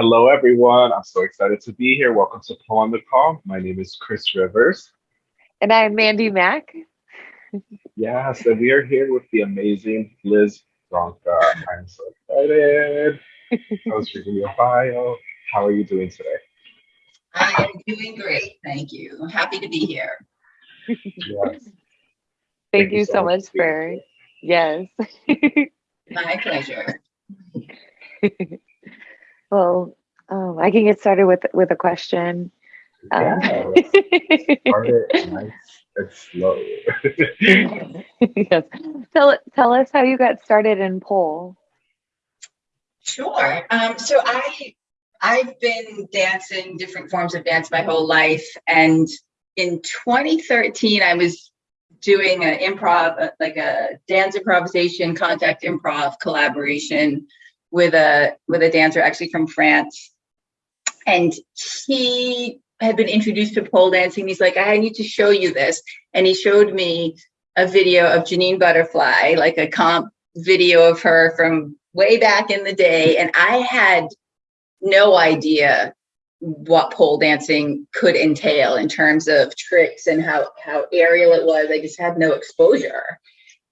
Hello, everyone. I'm so excited to be here. Welcome to Pole on the Call. My name is Chris Rivers. And I'm Mandy Mack. Yes, and we are here with the amazing Liz Bronca. I'm so excited. I was reading your bio. How are you doing today? I am doing great, thank you. Happy to be here. Yes. Thank, you so much for, yes. My pleasure. well, um, I can get started with with a question. Um, Yeah, let's start it nice and slow. yes. Tell tell us how you got started in pole. Sure. Um, so I I've been dancing different forms of dance my whole life, and in 2013 I was doing an improv, uh, like a dance improvisation, contact improv collaboration with a with a dancer actually from France, and he had been introduced to pole dancing. He's like, I need to show you this, and he showed me a video of Jenyne Butterfly, like a comp video of her from way back in the day, and I had no idea what pole dancing could entail in terms of tricks and how how aerial it was. I just had no exposure.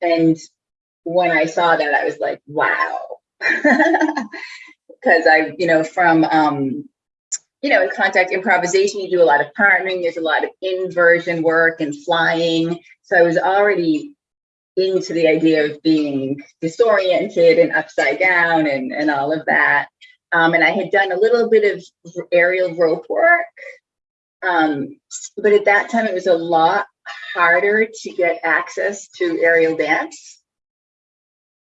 And when I saw that, I was like, wow. Because I, you know, from um, you know, in contact improvisation, you do a lot of partnering, there's a lot of inversion work and flying. So I was already into the idea of being disoriented and upside down and, and all of that. Um, and I had done a little bit of aerial rope work. Um, but at that time, it was a lot harder to get access to aerial dance.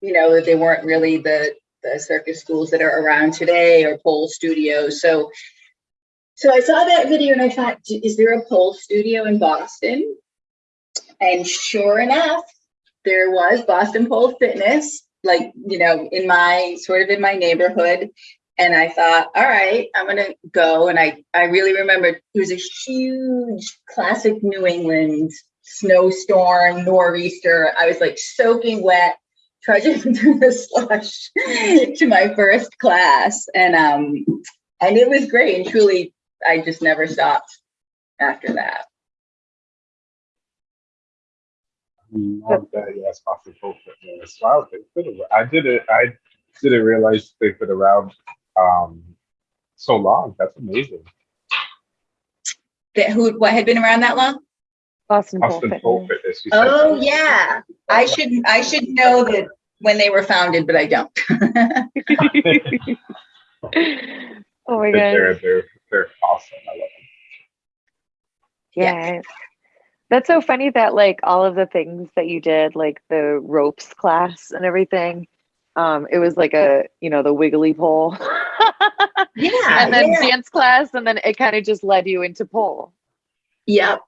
You know, that they weren't really the, the circus schools that are around today or pole studios. So, so I saw that video and I thought, is there a pole studio in Boston? And sure enough, there was Boston Pole Fitness, like, you know, in my sort of in my neighborhood. And I thought, all right, I'm gonna go. And I, I really remember it was a huge classic New England snowstorm, nor'easter. I was like soaking wet, trudging through the slush to my first class. And um, and it was great. And truly, I just never stopped after that. Love that. Yes, Boston Pole Fitness. Wow, they've around. I did it. I didn't realize they've been around um, so long. That's amazing. That who what had been around that long? Boston Pole Boston Fitness. Pole Fitness. You said Oh yeah. I should I should know that when they were founded, but I don't. oh my god, They're, god. they're, they're awesome. I love them. Yeah. That's so funny that like all of the things that you did, like the ropes class and everything, um, it was like a, you know, the wiggly pole. yeah. and then yeah. dance class, and then it kind of just led you into pole. Yep.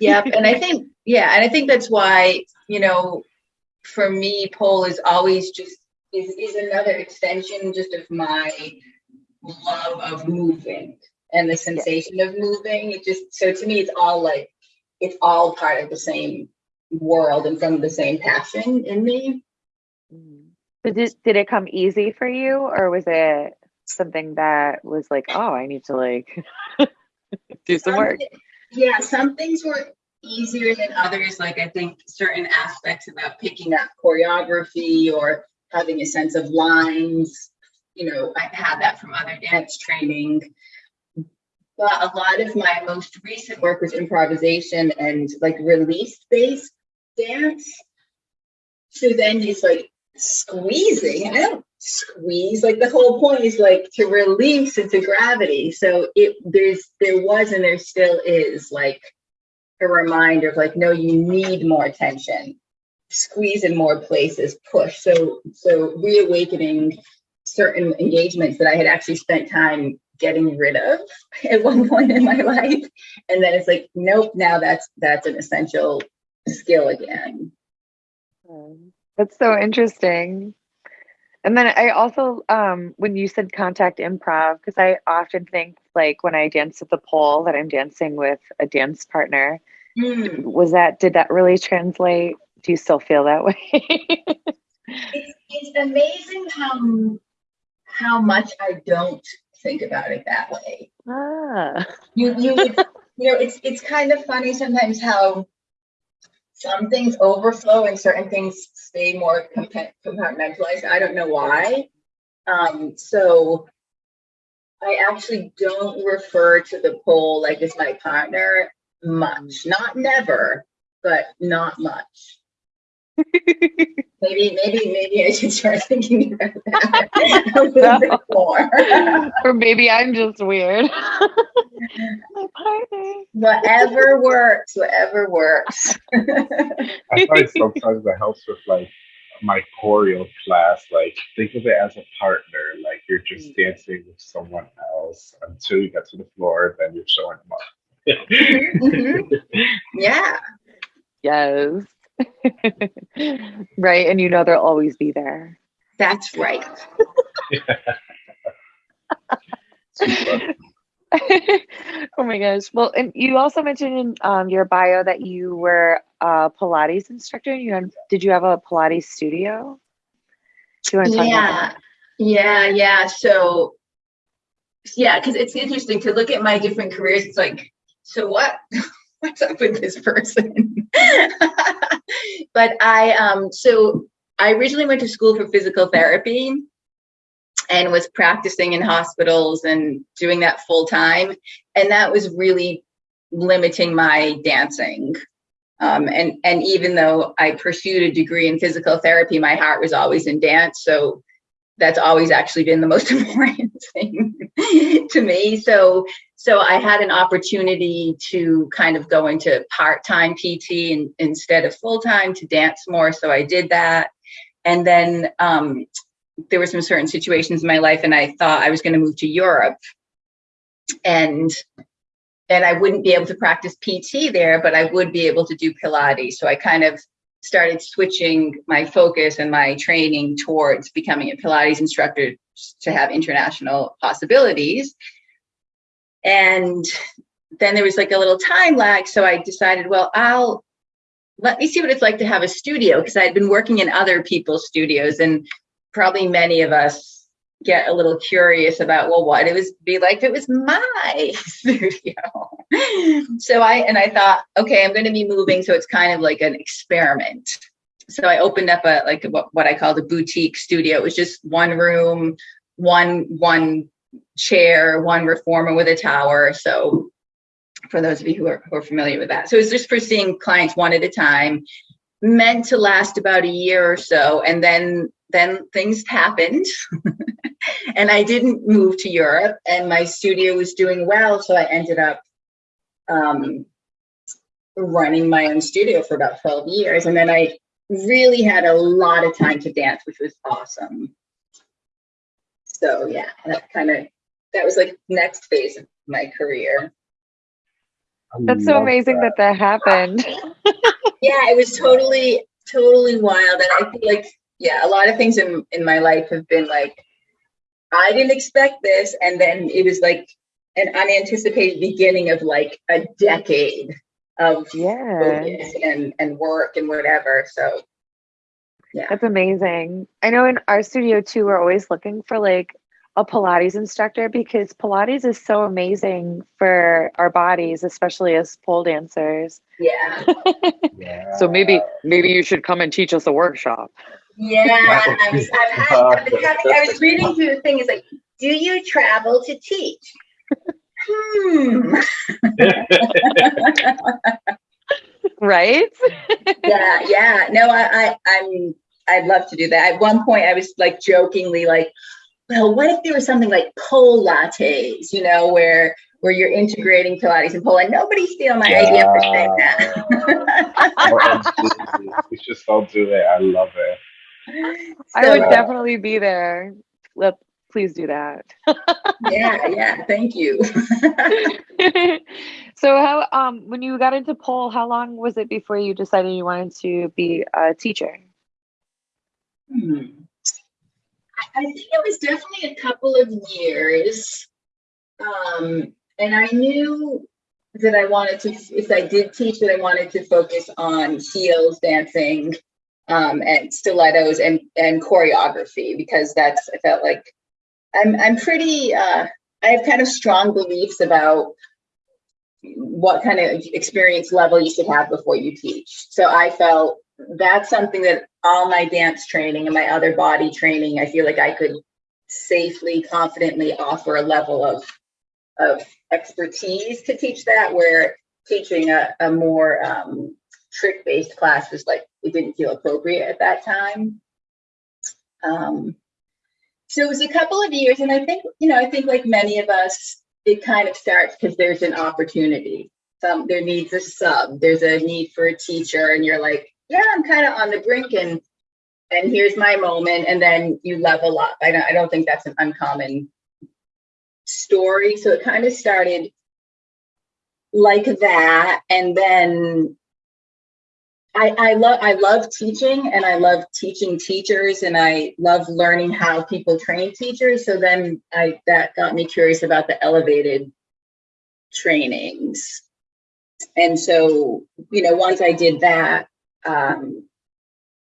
Yep. and I think, yeah, and I think that's why, you know, for me, pole is always just is, is another extension just of my love of moving and the sensation of moving. It just so to me it's all like it's all part of the same world and from the same passion in me. Mm-hmm. But did, did it come easy for you or was it something that was like, oh, I need to like do some work? Yeah, some things were easier than others. Like I think certain aspects about picking up choreography or having a sense of lines, you know, I had that from other dance training. But a lot of my most recent work was improvisation and like release based dance. So then it's like squeezing. I don't squeeze. Like the whole point is like to release into gravity. So it there's there was and there still is like a reminder of like, no, you need more tension. Squeeze in more places, push. So so reawakening certain engagements that I had actually spent time getting rid of at one point in my life. And then it's like, nope, now that's that's an essential skill again. That's so interesting. And then I also, um, when you said contact improv, because I often think like when I dance at the pole that I'm dancing with a dance partner. Hmm. Was that, did that really translate? Do you still feel that way? it's, it's amazing how how much I don't think about it that way. Ah. You, you, you know, it's, it's kind of funny sometimes how some things overflow and certain things stay more compartmentalized. I don't know why. Um, so I actually don't refer to the pole like as my partner much, not never, but not much. Maybe, maybe, maybe I should start thinking about that a little bit more. or maybe I'm just weird. My partner. Whatever works, whatever works. I find sometimes that helps with like my choreo class. Like think of it as a partner. Like you're just dancing with someone else until you get to the floor, then you're showing them up. Mhm. Yeah, Yes. right. And you know they'll always be there. that's right. Oh my gosh. Well, and you also mentioned in um, your bio that you were a Pilates instructor. You had, did you have a Pilates studio? Do you want to talk about Yeah, that? yeah, yeah. So, yeah, because it's interesting to look at my different careers. It's like, so what? What's up with this person? But I, um, so I originally went to school for physical therapy and was practicing in hospitals and doing that full time. And that was really limiting my dancing. Um, and and even though I pursued a degree in physical therapy, my heart was always in dance. So that's always actually been the most important thing to me. So so I had an opportunity to kind of go into part-time PT in, instead of full-time to dance more. So I did that. And then um, there were some certain situations in my life, and I thought I was going to move to Europe. And and I wouldn't be able to practice PT there, but I would be able to do Pilates. So I kind of started switching my focus and my training towards becoming a Pilates instructor to have international possibilities. And then there was like a little time lag. So I decided, well, I'll let me see what it's like to have a studio because I had been working in other people's studios and probably many of us get a little curious about well what it was be like if it was my studio so i and i thought okay i'm going to be moving so it's kind of like an experiment so i opened up a like what, what i called a boutique studio it was just one room one one chair one reformer with a tower so for those of you who are, who are familiar with that so it's just for seeing clients one at a time meant to last about a year or so and then then things happened and I didn't move to Europe and my studio was doing well. So I ended up um, running my own studio for about 12 years. And then I really had a lot of time to dance, which was awesome. So yeah, that kind of, that was like next phase of my career. I That's so love amazing that that happened. Yeah, it was totally, totally wild. And I feel like, yeah, a lot of things in, in my life have been like, I didn't expect this. And then it was like an unanticipated beginning of like a decade of yeah. focus and, and work and whatever. So That's amazing. I know in our studio too, we're always looking for like a Pilates instructor because Pilates is so amazing for our bodies, especially as pole dancers. yeah. Yeah. So maybe maybe you should come and teach us a workshop. Yeah. I was, I've had, I've been having, I was reading through the thing. It's like, do you travel to teach? Hmm. Right? yeah, yeah. No, I, I, I'm, I'd love to do that. At one point, I was like jokingly like, well, what if there was something like pole lattes, you know, where where you're integrating Pilates and pole, and nobody steal my idea for saying that. OMG, we should all do it. I love it. I would So, definitely be there. Let please do that. yeah, yeah. Thank you. so how um when you got into pole, how long was it before you decided you wanted to be a teacher? Hmm. I think it was definitely a couple of years. Um, and I knew that I wanted to, if I did teach, that I wanted to focus on heels, dancing, um, and stilettos and, and choreography because that's, I felt like I'm, I'm pretty, uh, I have kind of strong beliefs about what kind of experience level you should have before you teach. So I felt that's something that all my dance training and my other body training, I feel like I could safely, confidently offer a level of of expertise to teach that where teaching a, a more um, trick-based class was like it didn't feel appropriate at that time. Um, so it was a couple of years, and I think you know, I think like many of us, it kind of starts because there's an opportunity. Some there needs a sub, there's a need for a teacher, and you're like, yeah, I'm kind of on the brink, and and here's my moment, and then you level up. I don't, I don't think that's an uncommon story. So it kind of started like that, and then I, I love I love teaching and I love teaching teachers and I love learning how people train teachers. So then I that got me curious about the elevated trainings. And so, you know, once I did that, um,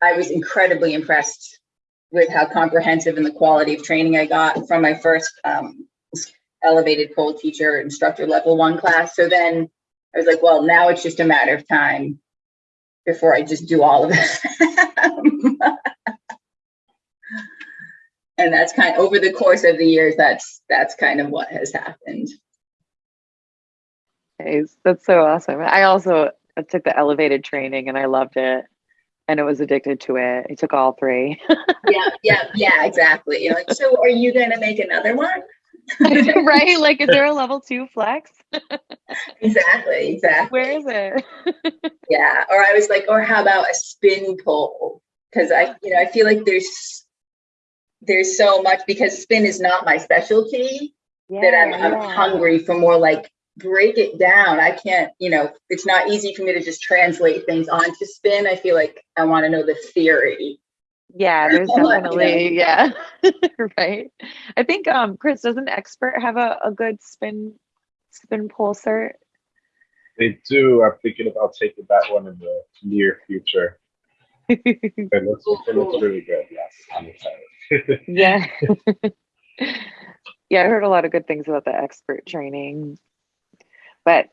I was incredibly impressed with how comprehensive and the quality of training I got from my first um, elevated pole teacher instructor level one class. So then I was like, well, now it's just a matter of time before I just do all of it. and that's kind of over the course of the years, that's that's kind of what has happened. That's so awesome. I also took the elevated training and I loved it and it was addicted to it. I took all three. yeah, yeah, yeah, exactly. You're like, so are you gonna make another one? right? Like, is there a level two flex? exactly, exactly. Where is it? yeah. Or I was like, or how about a spin pole? Because I, you know, I feel like there's there's so much because spin is not my specialty yeah, that I'm, I'm hungry for more like break it down. I can't, you know, it's not easy for me to just translate things onto spin. I feel like I want to know the theory. Yeah, there's definitely yeah, right. I think um Chris doesn't expert have a, a good spin spin pole cert. They do. I'm thinking about taking that one in the near future. it looks it looks really good. Yes, I'm excited. yeah. yeah, I heard a lot of good things about the expert training. But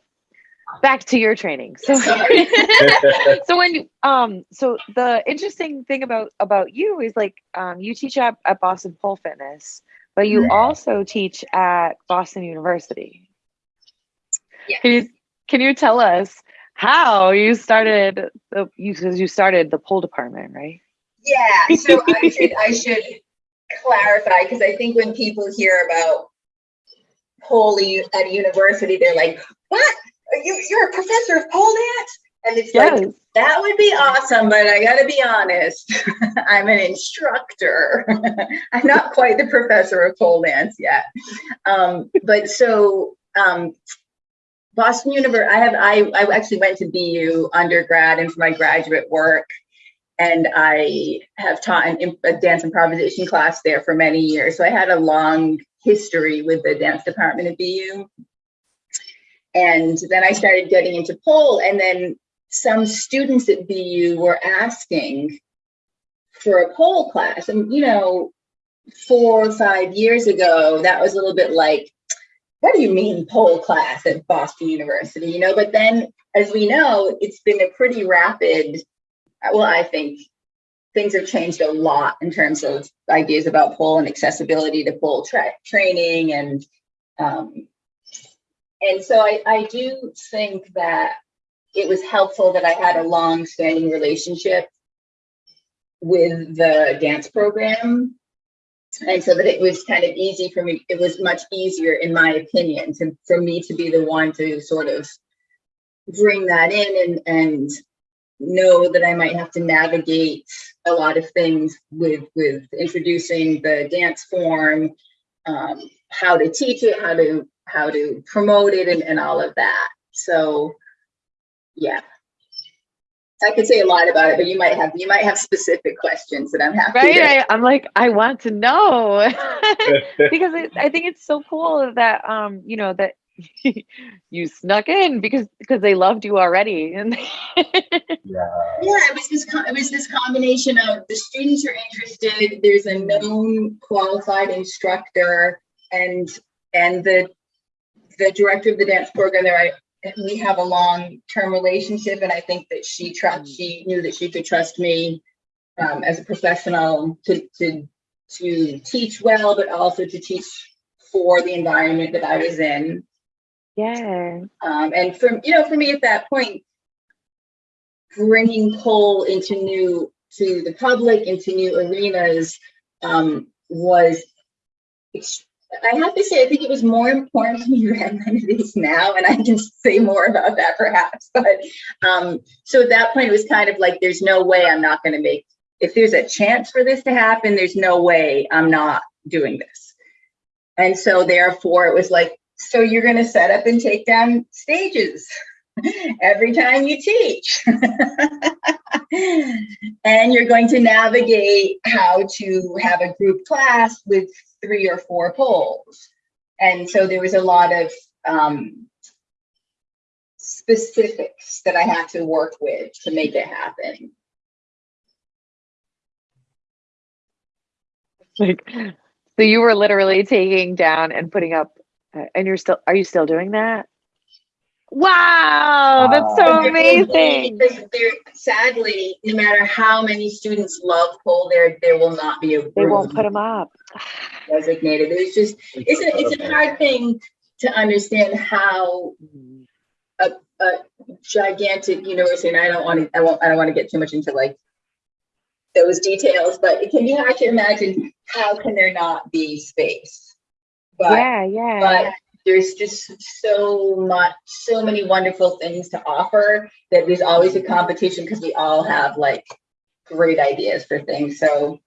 back to your training. So, so when um, so the interesting thing about about you is like um, you teach at, at Boston Pole Fitness, but you mm-hmm. also teach at Boston University. Yeah. Can you can you tell us how you started the you you started the pole department, right? Yeah. So I should I should clarify because I think when people hear about pole at a university, they're like, "What? You, you're a professor of pole dance?" And it's yes. like that would be awesome, but I got to be honest, I'm an instructor. I'm not quite the professor of pole dance yet. Um, but so um, Boston University, I have I, I actually went to BU undergrad and for my graduate work, and I have taught an, a dance improvisation class there for many years. So I had a long history with the dance department at BU. And then I started getting into pole, and then some students at BU were asking for a pole class. And, you know, four or five years ago, that was a little bit like, what do you mean pole class at Boston University? You know, but then as we know, it's been a pretty rapid, well, I think things have changed a lot in terms of ideas about pole and accessibility to pole tra training and um, and so I, I do think that it was helpful that I had a long standing relationship with the dance program. And so that it was kind of easy for me it was much easier in my opinion to for me to be the one to sort of bring that in and and know that I might have to navigate a lot of things with with introducing the dance form, um, how to teach it, how to how to promote it, and, and all of that. So, yeah, I could say a lot about it, but you might have you might have specific questions that I'm happy. Right, to... I, am like I want to know because it, I think it's so cool that um you know that you snuck in because because they loved you already. And yeah. Yeah it was this it was this combination of the students are interested there's a known qualified instructor and and the the director of the dance program there, I we have a long term relationship, and I think that she trust she knew that she could trust me um, as a professional to to to teach well, but also to teach for the environment that I was in. Yeah. Um, and from you know, for me at that point, bringing coal into new to the public, into new arenas, um, was. I have to say, I think it was more important to me then than it is now, and I can say more about that perhaps. But um, so at that point, it was kind of like, there's no way I'm not going to make. If there's a chance for this to happen, there's no way I'm not doing this. And so therefore, it was like, so you're going to set up and take down stages every time you teach. and you're going to navigate how to have a group class with three or four poles. And so there was a lot of um, specifics that I had to work with to make it happen. Like, so you were literally taking down and putting up, Uh, and you're still, are you still doing that? Wow, that's so Wow. amazing. Because there, sadly, no matter how many students love pole, there there will not be a They won't put them up. designated. It's just it's a it's a hard thing to understand how a gigantic university, and I don't want to I won't I don't want to get too much into like those details, but it can be hard to imagine how can there not be space. But Yeah, yeah. but there's just so much so many wonderful things to offer that there's always a competition because we all have like great ideas for things so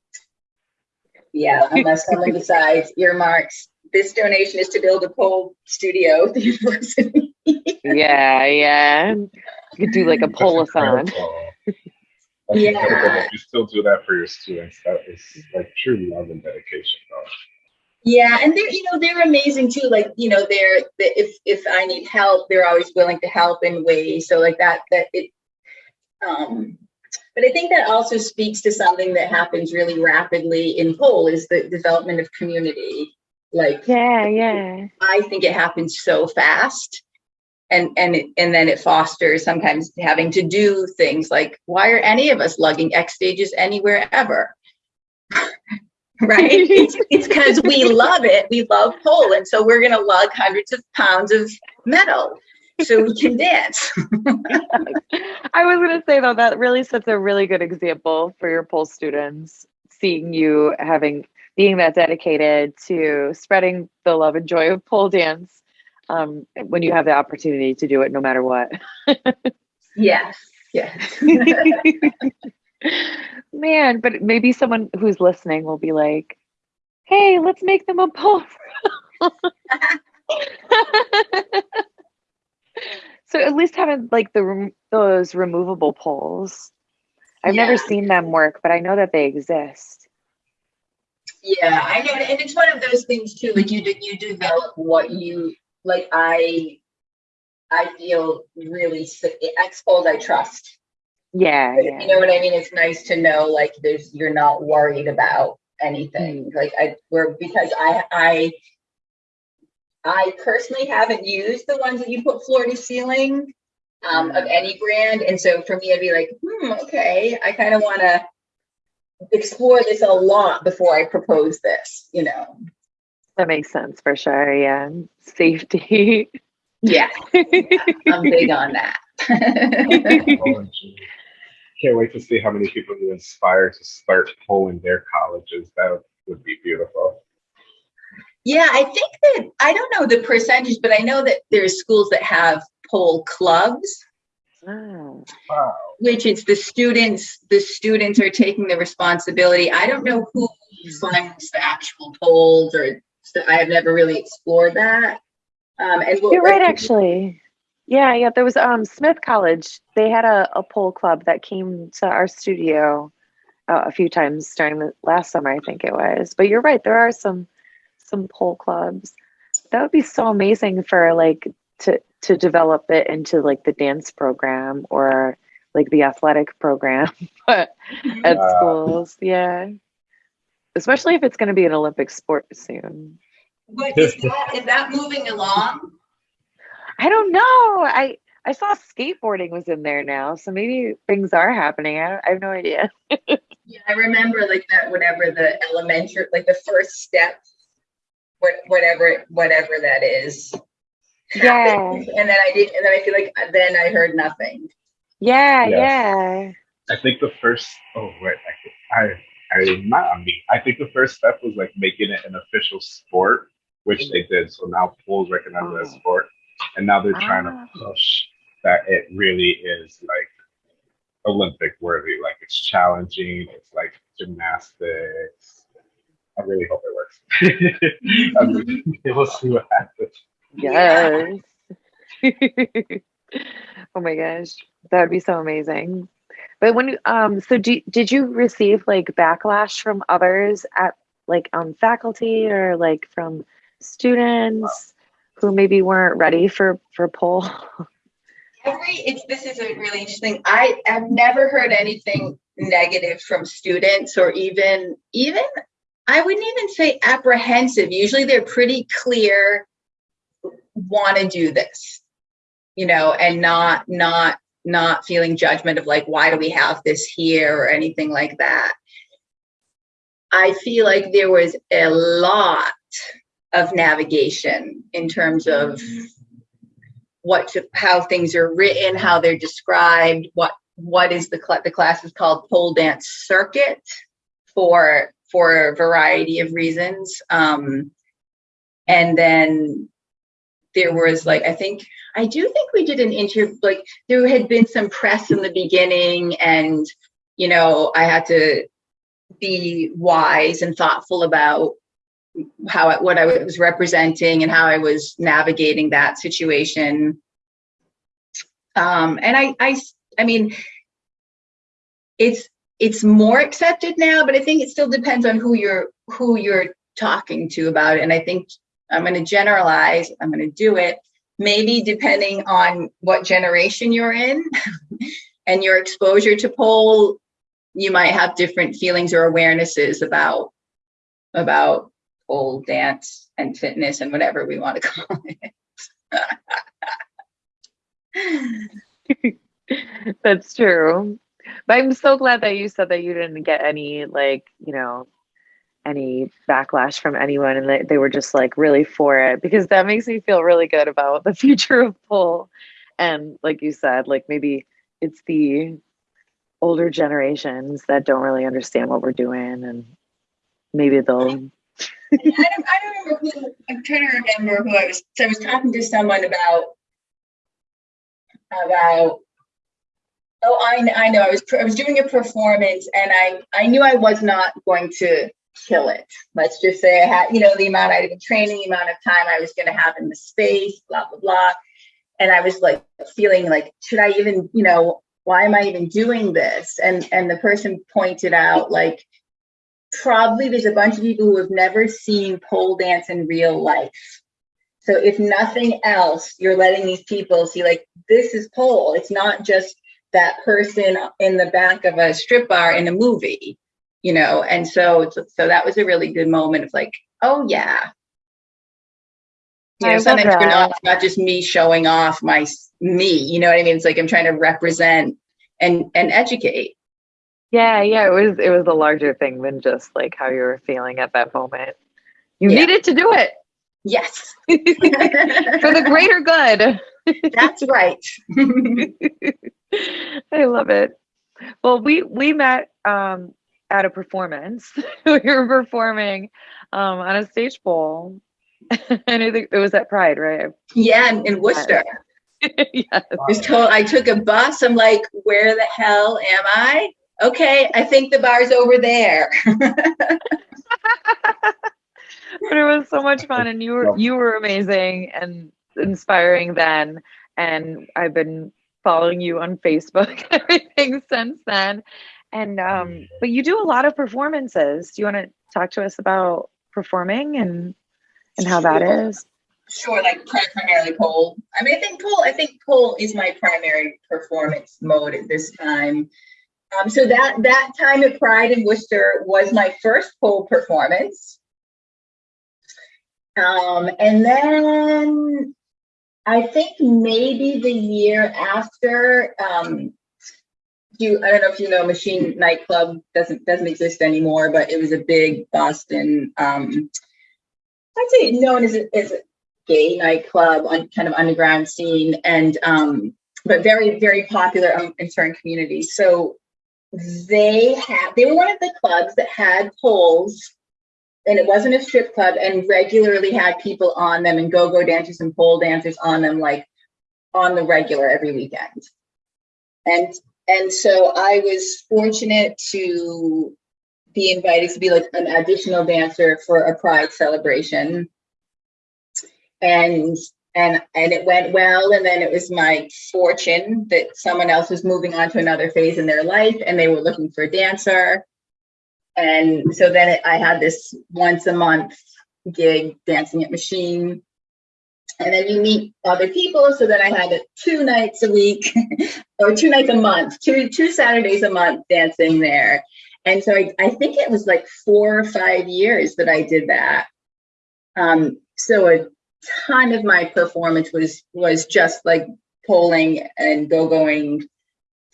yeah unless someone decides earmarks this donation is to build a pole studio at the university yeah, yeah. You could do like a That's polathon. Yeah. you still do that for your students. That is like true love and dedication, though. Yeah and they're you know they're amazing too like you know they're if if i need help they're always willing to help in ways so like that that it um but i think that also speaks to something that happens really rapidly in pole is the development of community like Yeah, yeah. i think it happens so fast and and it, and then it fosters sometimes having to do things like why are any of us lugging x stages anywhere ever right. It's because we love it. We love pole and so we're going to lug hundreds of pounds of metal so we can dance. I was going to say though, that really sets a really good example for your pole students, seeing you having, being that dedicated to spreading the love and joy of pole dance um, when you have the opportunity to do it no matter what. yes. Yes Man, but maybe someone who's listening will be like, hey, let's make them a pole. so at least having like the rem- those removable poles. I've never seen them work, but I know that they exist. Yeah, I know, and it's one of those things too. Like you, de- you develop what you like. I, I feel really s- expos. I trust. Yeah, You know what I mean? It's nice to know like there's you're not worried about anything. Like I, we're because I, I, I personally haven't used the ones that you put floor to ceiling um, of any brand, and so for me, I'd be like, hmm, okay, I kind of want to explore this a lot before I propose this. You know. That makes sense for sure. Yeah. Safety. Yeah, I'm big on that. Oh, gee. Can't wait to see how many people you inspire to start pole in their colleges. That would be beautiful. yeah, I think that I don't know the percentage, but I know that there's schools that have pole clubs, Wow. Wow. which it's the students. The students are taking the responsibility. I don't know who funds the actual poles, or I have never really explored that. Um, and what- You're right, like, actually. Yeah, yeah. There was um Smith College. They had a, a pole club that came to our studio uh, a few times during the last summer, I think it was. But you're right, there are some some pole clubs. That would be so amazing for like to to develop it into like the dance program or like the athletic program at Yeah. schools. Yeah. Especially if it's going to be an Olympic sport soon. But is that, is that moving along? I don't know. I I saw skateboarding was in there now, so maybe things are happening. I, I have no idea. Yeah, I remember like that, whatever the elementary, like the first step, what, whatever, whatever that is. Yeah. And then I did, and then I feel like, uh, then I heard nothing. yeah, Yes. yeah. I think the first. Oh wait, I, I, I not on me. I think the first step was like making it an official sport, which mm-hmm. they did. So now pool's recognized as Oh. sport, and now they're trying Ah. to push that it really is like Olympic worthy. Like it's challenging. It's like gymnastics. I really hope it works. I we'll see what happens. Yes. oh my gosh, that would be so amazing. But when you- um, so do, did you receive like backlash from others at like on faculty or like from students who maybe weren't ready for for pole? Every, it's, this is a really interesting, I have never heard anything negative from students or even, even, I wouldn't even say apprehensive. Usually they're pretty clear, want to do this, you know, and not, not, not feeling judgment of like, why do we have this here or anything like that. I feel like there was a lot of navigation in terms of what to, how things are written, how they're described, what what is the cl- the class is called pole dance circuit for for a variety of reasons. Um, and then there was like I think I do think we did an interview like there had been some press in the beginning and you know I had to be wise and thoughtful about how I, what I was representing and how I was navigating that situation. Um, and I, I, I mean, it's it's more accepted now, but I think it still depends on who you're who you're talking to about it. And I think I'm going to generalize. I'm going to do it. Maybe depending on what generation you're in and your exposure to pole, you might have different feelings or awarenesses about about pole dance and fitness and whatever we want to call it. That's true. But I'm so glad that you said that you didn't get any like, you know, any backlash from anyone and that they were just like really for it because that makes me feel really good about the future of pole. And like you said, like maybe it's the older generations that don't really understand what we're doing and maybe they'll I don't, I don't remember who, I'm trying to remember who I was, so I was talking to someone about, about, oh, I, I know, I was, I was doing a performance and I, I knew I was not going to kill it. Let's just say I had, you know, the amount I'd been training, the amount of time I was going to have in the space, blah, blah, blah. And I was like feeling like, should I even, you know, why am I even doing this? And, and the person pointed out like, probably there's a bunch of people who have never seen pole dance in real life. So if nothing else, you're letting these people see like this is pole. It's not just that person in the back of a strip bar in a movie, you know. And so so that was a really good moment of like, oh yeah. You know, sometimes you're not, that. not just me showing off my me, you know what I mean? It's like I'm trying to represent and and educate. Yeah, yeah, it was it was a larger thing than just like how you were feeling at that moment. You Yeah. needed to do it Yes. for the greater good. That's right. I love it. Well, we we met um at a performance. we were performing um on a stage bowl. and I think it was at Pride, right? yeah, in, in Worcester. yes. I was told I took a bus. I'm like, where the hell am I? Okay, I think the bar's over there. but it was so much fun and you were you were amazing and inspiring then and i've been following you on facebook everything since then and um but you do a lot of performances do you want to talk to us about performing and and how that is Sure, like primarily pole. I mean, I think pole. I think pole is my primary performance mode at this time. Um, so that that time at Pride in Worcester was my first pole performance. Um, and then I think maybe the year after, um, you, I don't know if you know, Machine Nightclub doesn't doesn't exist anymore, but it was a big Boston, um, I'd say known as a, as a gay nightclub on kind of underground scene, and um, but very very popular um, in certain communities. So they had they were one of the clubs that had poles and it wasn't a strip club and regularly had people on them and go-go dancers and pole dancers on them like on the regular every weekend. And and so i was fortunate to be invited to be like an additional dancer for a pride celebration. And and and it went well and then it was my fortune that someone else was moving on to another phase in their life and they were looking for a dancer. And so then it, i had this once a month gig dancing at machine. And then you meet other people so then i had it two nights a week or two nights a month two two saturdays a month dancing there. And so I, I think it was like four or five years that i did that. Um so a ton of my performance was was just like polling and go going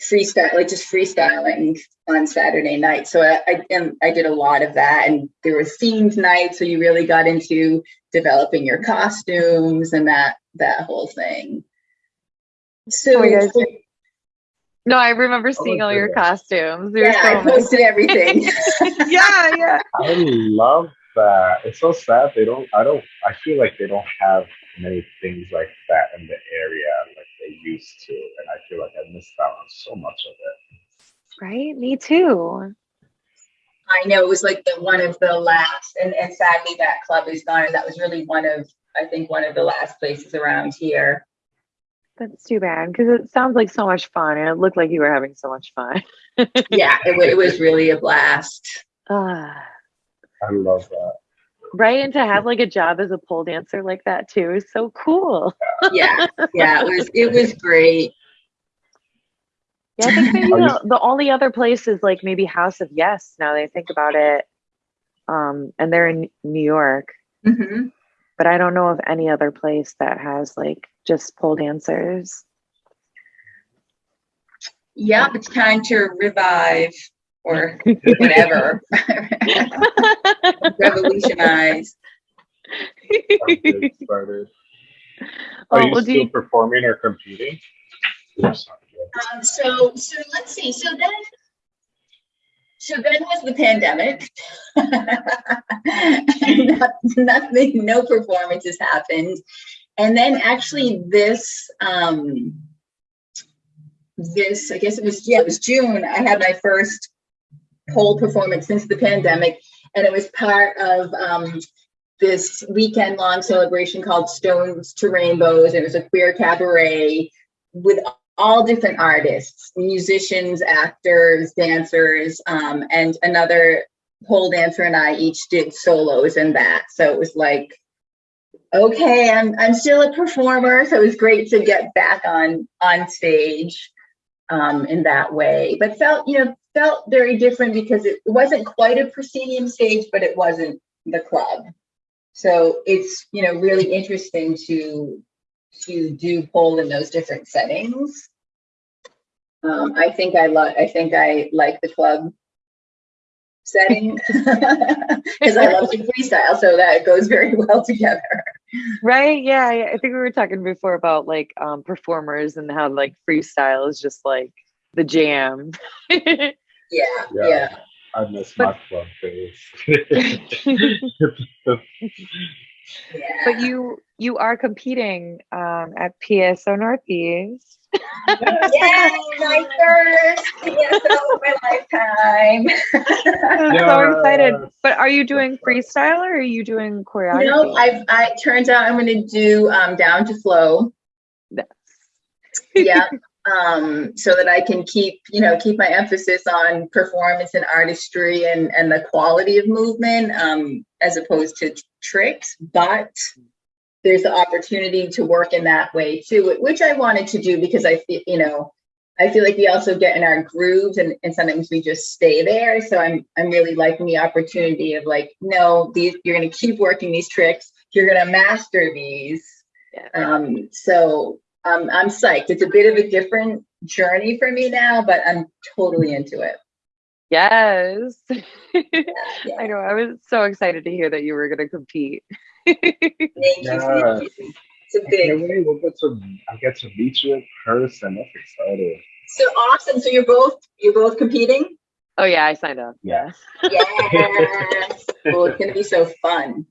freestyle like just freestyling on saturday night so I, I and i did a lot of that and there were themed nights so you really got into developing your costumes and that that whole thing so Oh my. No, I remember oh seeing all your costumes. They were yeah i so amazing. posted everything yeah, yeah. I love that. It's so sad they don't. I don't. I feel like they don't have many things like that in the area like they used to, and I feel like I missed out on so much of it. Right? Me too. I know it was like the one of the last, and, and sadly that club is gone. And that was really one of, I think, one of the last places around here. That's too bad because it sounds like so much fun and it looked like you were having so much fun. Yeah, it, it was really a blast. Ah, I love that. right. And to have like a job as a pole dancer like that too is so cool. Yeah, yeah, it was it was great. Yeah, I think maybe the, the only other place is like maybe House of Yes. Now that I think about it, um, and they're in New York, hmm but I don't know of any other place that has like just pole dancers. Yeah, it's time to revive or whatever, revolutionize. I'll get. Oh, Are you well, still you- performing or competing? Um, so so let's see. So then so then was the pandemic. Not- Nothing, no performances happened. And then actually this um this, I guess it was, yeah, it was June, I had my first pole performance since the pandemic. And it was part of um this weekend long celebration called Stones to Rainbows. It was a queer cabaret with all different artists, musicians, actors, dancers, um, and another pole dancer and I each did solos in that. So it was like, okay, I'm I'm still a performer, so it was great to get back on on stage um, in that way. But felt you know felt very different because it wasn't quite a proscenium stage, but it wasn't the club. So it's you know really interesting to to do pole in those different settings. Um, I think I love, I think I like the club setting because I love to freestyle, so that goes very well together. Right? Yeah, I I think we were talking before about like um performers and how like freestyle is just like the jam. Yeah, Yeah. yeah. I miss But- my club days. yeah. but you you are competing um at PSO Northeast. Yay, my first PSO of my lifetime. I'm so excited. But are you doing freestyle or are you doing choreography? no, I've I turns out I'm gonna do um down to flow. yeah um so that i can keep you know keep my emphasis on performance and artistry and and the quality of movement um as opposed to tricks but there's the opportunity to work in that way too which i wanted to do because i feel you know i feel like we also get in our grooves and, and sometimes we just stay there so i'm i'm really liking the opportunity of like no these you're going to keep working these tricks you're gonna master these. Yeah. Um, so um, I'm psyched. It's a bit of a different journey for me now, but I'm totally into it. Yes. Yeah. I know. I was so excited to hear that you were going to compete. Thank you. Yeah. you. It's a I big. can't. We'll get to I get to meet you in person. That's exciting. So awesome. So you're both you're both competing? Oh yeah, I signed up. Yeah. Yes. oh, it's gonna be so fun.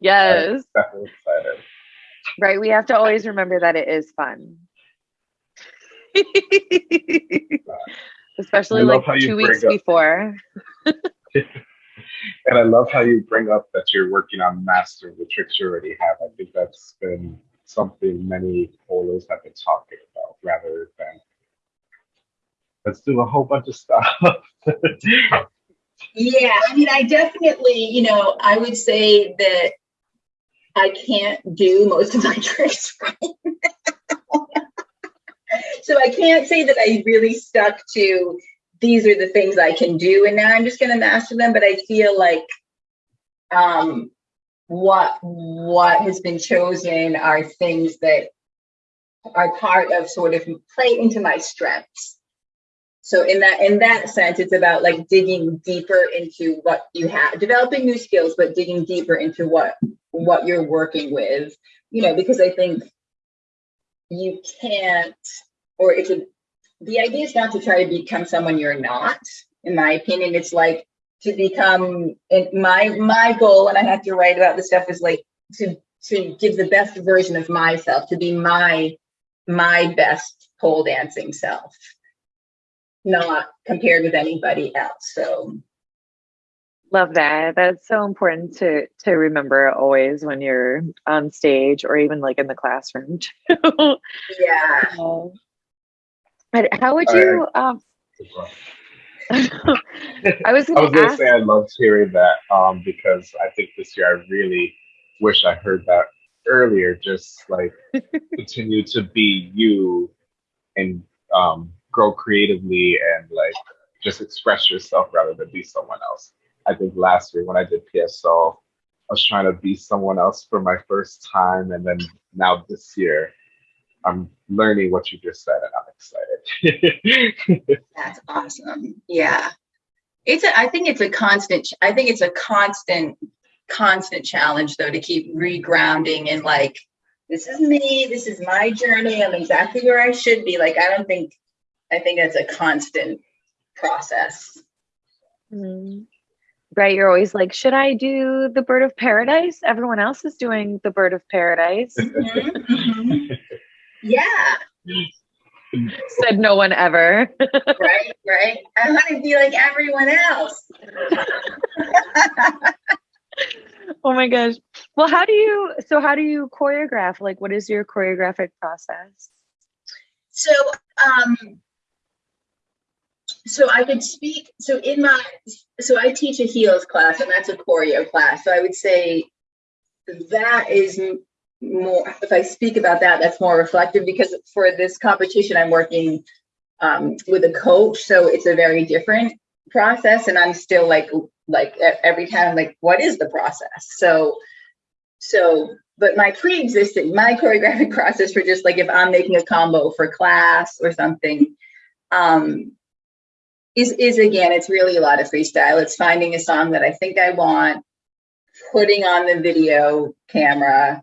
Yes. Definitely excited. Right. We have to always remember that it is fun. Especially like two weeks up- before. And I love how you bring up that you're working on mastering the tricks you already have. I think that's been something many polos have been talking about rather than let's do a whole bunch of stuff. Yeah, I mean, I definitely, you know, I would say that I can't do most of my tricks right now. So I can't say that I really stuck to these are the things I can do and now I'm just gonna master them, but I feel like um what what has been chosen are things that are part of sort of play into my strengths. So in that in that sense, it's about like digging deeper into what you have, developing new skills, but digging deeper into what what you're working with. You know, because I think you can't, or it's a the idea is not to try to become someone you're not. In my opinion, it's like to become. And my my goal and I have to write about this stuff is like to to give the best version of myself, to be my my best pole dancing self not compared with anybody else. So Love that. That's so important to to remember always when you're on stage or even like in the classroom too. yeah, Um, but how would All you um I was gonna ask say I loved hearing that um, because I think this year I really wish I heard that earlier. Just like continue to be you and um, grow creatively and like just express yourself rather than be someone else. I think last year when I did PSO, I was trying to be someone else for my first time, and then now this year, I'm learning what you just said, and I'm excited. that's awesome. Yeah. It's a I think it's a constant I think it's a constant constant challenge though to keep regrounding and like this is me, this is my journey, I'm exactly where I should be. Like I don't think I think that's a constant process. Mm. Right, you're always like, should I do the bird of paradise? Everyone else is doing the bird of paradise. Mhm, mhm. Yeah, Said no one ever. right, right. I want to be like everyone else. oh my gosh. Well, how do you so how do you choreograph? Like what is your choreographic process? So, um, so I could speak. So in my, so I teach a heels class, and that's a choreo class. So I would say that is more. If I speak about that, that's more reflective because for this competition, I'm working um, with a coach, so it's a very different process, and I'm still like, like every time, like, what is the process? So, so but my pre-existing my choreographic process for just like if i'm making a combo for class or something um is is again it's really a lot of freestyle it's finding a song that i think i want putting on the video camera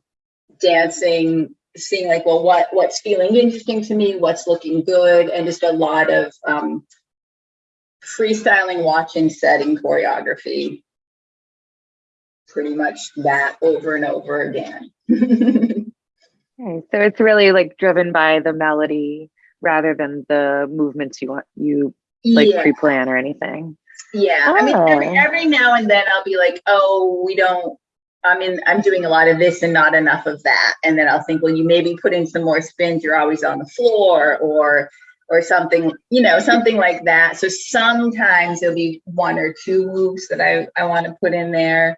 dancing seeing like well what what's feeling interesting to me what's looking good and just a lot of um freestyling watching setting choreography pretty much that over and over again. Okay, so it's really like driven by the melody rather than the movements you want you like yeah, pre-plan or anything. yeah. I mean, every, Oh. every now and then I'll be like, oh, we don't. I mean, I'm doing a lot of this and not enough of that, and then I'll think, well, you maybe put in some more spins. You're always on the floor, or or something, you know, something like that. So sometimes there'll be one or two moves that I I want to put in there,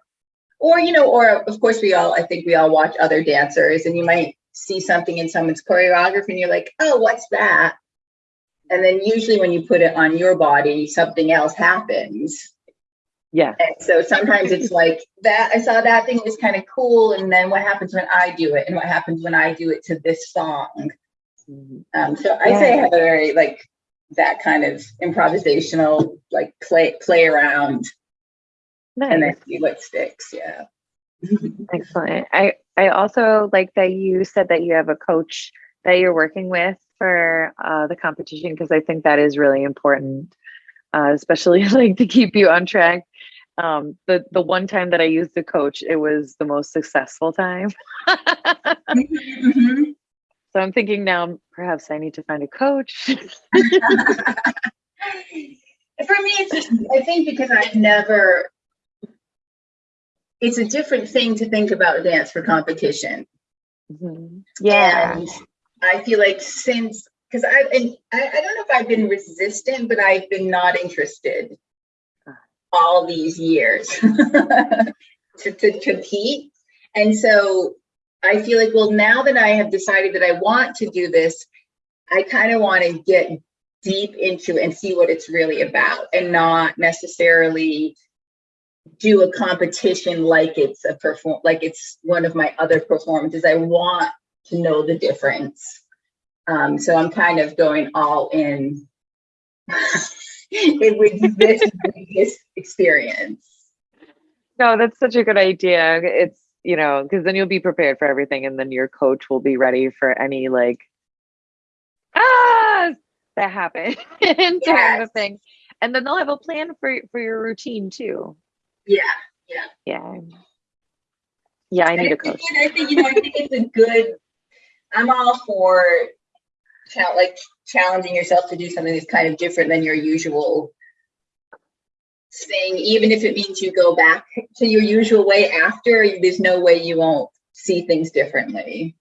or you know, or of course we all I think we all watch other dancers, and you might see something in someone's choreography, and you're like, oh, what's that? And then usually when you put it on your body, something else happens. Yeah. And so sometimes it's like that. I saw that thing was kind of cool, and then what happens when I do it, and what happens when I do it to this song? Mhm. Um, so I say I have a very like that kind of improvisational like play play around, and then see what sticks. Yeah. Excellent. I I also like that you said that you have a coach that you're working with for uh, the competition because I think that is really important, uh, especially like to keep you on track. Um, the the one time that I used the coach, it was the most successful time. Mhm. so I'm thinking now perhaps I need to find a coach. For me, it's just, I think because I've never, it's a different thing to think about dance for competition. Mhm. Yeah. And I feel like since, because I, and I, I don't know if I've been resistant, but I've been not interested all these years to, to compete. And so I feel like, well, now that I have decided that I want to do this, I kind of want to get deep into and see what it's really about and not necessarily do a competition like it's a perform like it's one of my other performances. I want to know the difference. Um, so I'm kind of going all in this, with this experience. No, that's such a good idea. It's, you know, because then you'll be prepared for everything and then your coach will be ready for any like ah that happen during the Yes. thing. And then they'll have a plan for for your routine too. Yeah. Yeah. Yeah, Yeah, I need a coach. I think, you know, I think it's a good, I'm all for like challenging yourself to do something that's kind of different than your usual thing, even if it means you go back to your usual way after, there's no way you won't see things differently.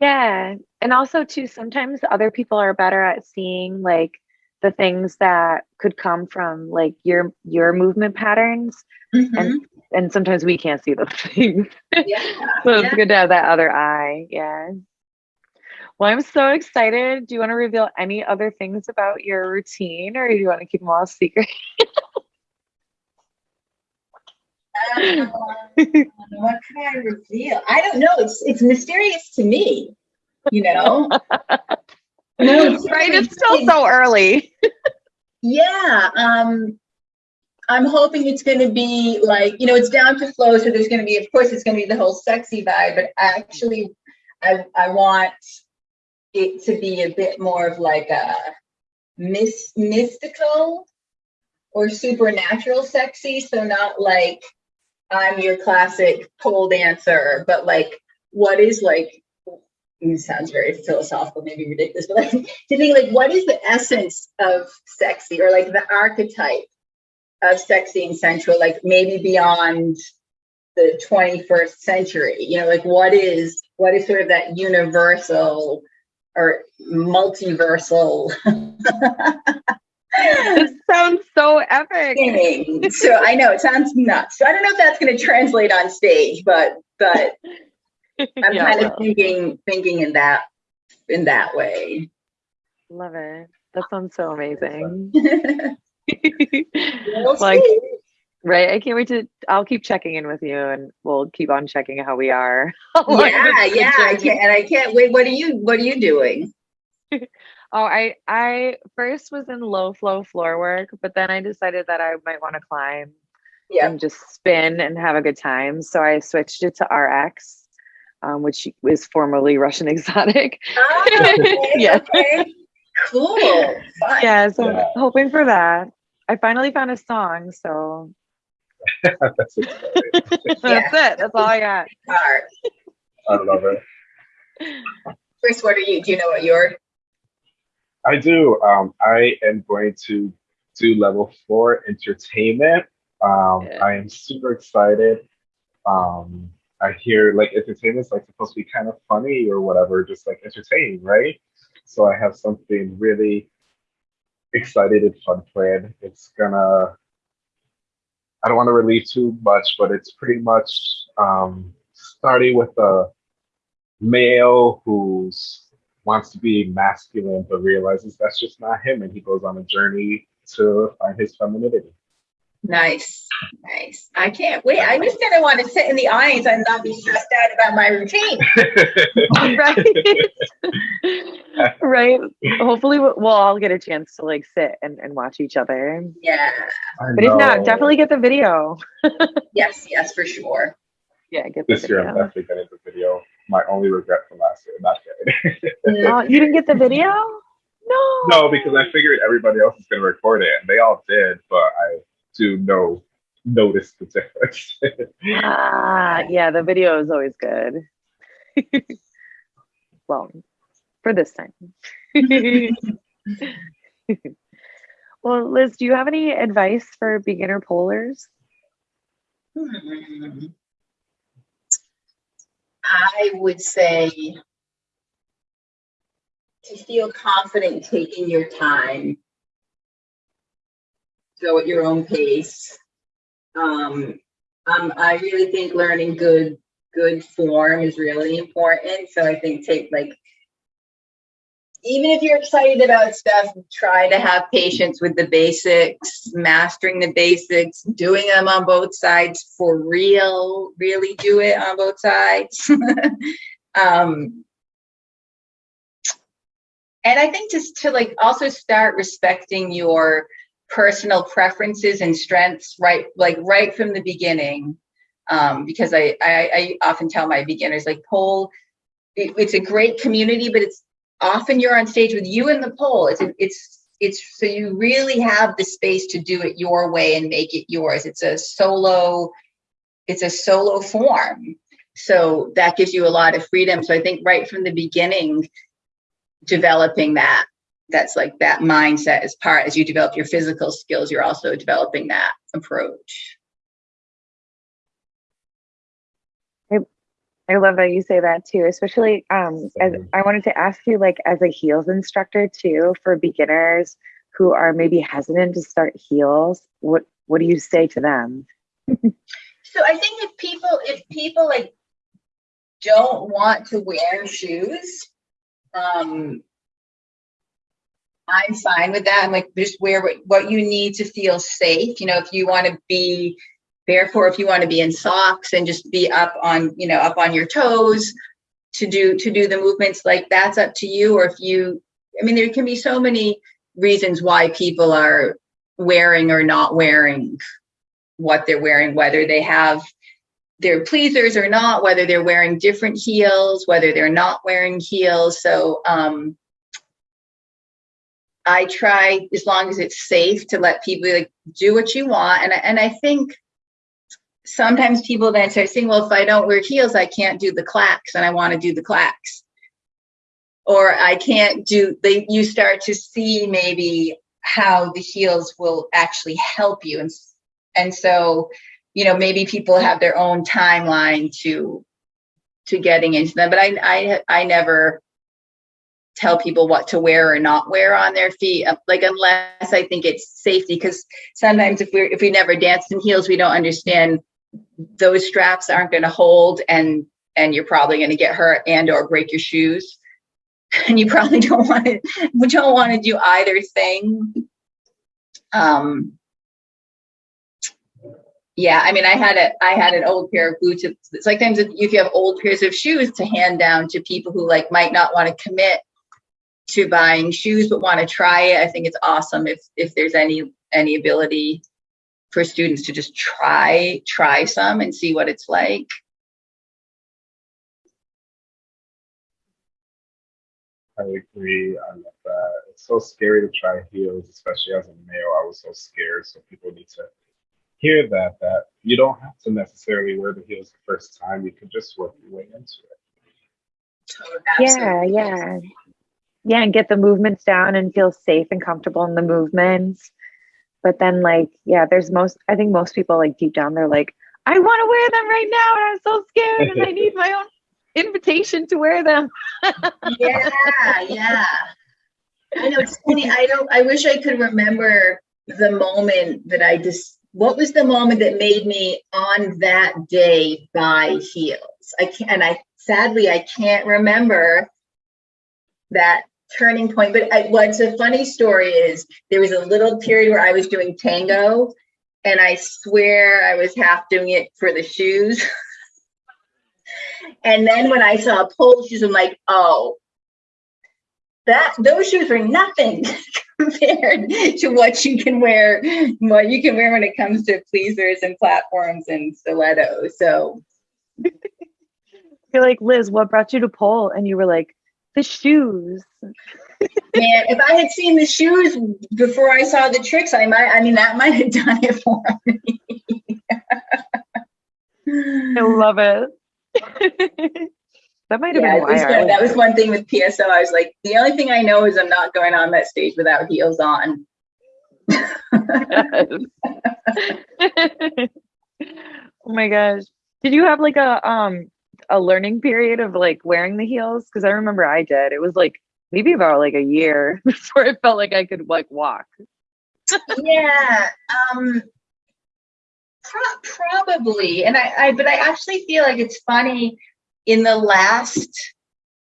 Yeah. And also too, sometimes other people are better at seeing like the things that could come from like your your movement patterns Mhm. and sometimes we can't see those things. Yeah. So it's yeah. good to have that other eye. Yeah. Well, I'm so excited. Do you want to reveal any other things about your routine or do you want to keep them all secret? Um, what can I reveal? I don't know. It's it's mysterious to me. You know. No, it's right? It's still so early. Yeah. Um, I'm hoping it's going to be like you know it's down to flow. So there's going to be, of course, it's going to be the whole sexy vibe. But actually, I I want it to be a bit more of like a mys- mystical or supernatural sexy. So not like I'm your classic pole dancer, but like what is like it sounds very philosophical, maybe ridiculous, but like to think like what is the essence of sexy or like the archetype of sexy and sensual, like maybe beyond the 21st century, you know, like what is what is sort of that universal or multiversal This sounds so epic. So I know it sounds nuts. So I don't know if that's going to translate on stage, but but I'm Yeah, kind of thinking thinking in that in that way. love it. That sounds so amazing. Like, see. Right? I can't wait to. I'll keep checking in with you, and we'll keep on checking how we are. yeah, yeah. I can't, and I can't wait. What are you What are you doing? Oh, I I first was in low flow floor work, but then I decided that I might want to climb Yeah. and just spin and have a good time. So I switched it to RX, um, which was formerly Russian exotic. Oh, okay, Yeah. okay. Cool. Fun. Yeah, so Yeah. Hoping for that. I finally found a song, so That's exciting. that's it. That's all I got. Art. I love it. Chris, what are you? Do you know what you're? I do. Um, I am going to do level four entertainment. Um, Yeah. I am super excited. Um, I hear like entertainment's like supposed to be kind of funny or whatever, just like entertaining, right? So I have something really excited and fun planned. It's gonna. I don't want to relieve too much, but it's pretty much um, starting with a male who's wants to be masculine but realizes that's just not him and he goes on a journey to find his femininity Nice, nice. I can't wait. I just gonna want to sit in the audience and not be stressed out about my routine. right right hopefully we'll we'll all get a chance to like sit and, and watch each other Yeah. But if not definitely get the video Yes, yes, for sure. yeah get the This year, I'm video definitely getting the video. My only regret from last year, not kidding. oh you didn't get the video no no, because I figured everybody else is going to record it, and they all did, but I do know notice the difference. ah yeah the video is always good well for this time well liz do you have any advice for beginner pollers Hmm. I would say to feel confident taking your time. Go at your own pace. Um, um, I really think learning good, good form is really important. So I think take like, even if you're excited about stuff, try to have patience with the basics, mastering the basics, doing them on both sides for real, really do it on both sides. um, and I think just to like also start respecting your personal preferences and strengths right like right from the beginning. Um, because I, I I often tell my beginners like pole, it, it's a great community, but it's often you're on stage with you and the pole. It's it's it's so you really have the space to do it your way and make it yours. It's a solo, it's a solo form. So that gives you a lot of freedom. So I think right from the beginning, developing that that's like that mindset as part as you develop your physical skills you're also developing that approach I love that you say that too, especially um as I wanted to ask you like as a heels instructor too for beginners who are maybe hesitant to start heels, what what do you say to them? so i think if people if people like don't want to wear shoes um i'm fine with that. I'm like just wear what, what you need to feel safe. You know if you want to be therefore if you want to be in socks and just be up on you know up on your toes to do to do the movements like that's up to you. Or if you i mean there can be so many reasons why people are wearing or not wearing what they're wearing whether they have their pleasers or not whether they're wearing different heels whether they're not wearing heels. So um i try as long as it's safe to let people like do what you want and I, and I think sometimes people then start saying, well, if I don't wear heels, I can't do the clacks and I want to do the clacks. Or I can't do they you start to see maybe how the heels will actually help you. And and so, you know, maybe people have their own timeline to to getting into them. But I I I never tell people what to wear or not wear on their feet like unless i think it's safety because sometimes if we're if we never danced in heels we don't understand those straps aren't going to hold and and you're probably going to get hurt and or break your shoes. And you probably don't want to we don't want to do either thing. Um yeah i mean i had a i had an old pair of boots it's like times if you have old pairs of shoes to hand down to people who like might not want to commit to buying shoes but want to try it i think it's awesome if if there's any any ability for students to just try try some and see what it's like I agree. I love that. It's so scary to try heels, especially as a male. I was so scared. So people need to hear that that you don't have to necessarily wear the heels the first time. You can just work your way into it. Yeah, yeah. Yeah, and get the movements down and feel safe and comfortable in the movements. But then like, yeah, there's most I think most people like deep down they're like, I want to wear them right now and I'm so scared and I need my own invitation to wear them. yeah yeah i know it's funny i don't i wish i could remember the moment that i just what was the moment that made me on that day buy heels i can't and i sadly i can't remember that turning point but I, what's a funny story is there was a little period where i was doing tango and I swear I was half doing it for the shoes. and then when I saw pole shoes, I'm like, oh, that those shoes are nothing compared to what you can wear, what you can wear when it comes to pleasers and platforms and stilettos. So You're like, Liz, what brought you to pole? And you were like, the shoes. Man, if I had seen the shoes before I saw the tricks, I might, I mean, that might have done it for me. I love it. that might have Yeah, been why that was one thing with PSO. I was like, the only thing I know is I'm not going on that stage without heels on. oh my gosh. Did you have like a um a learning period of like wearing the heels? Because I remember I did. It was like maybe about like a year before it felt like I could like walk. yeah, um, pro- probably. And I, I, but I actually feel like it's funny. In the last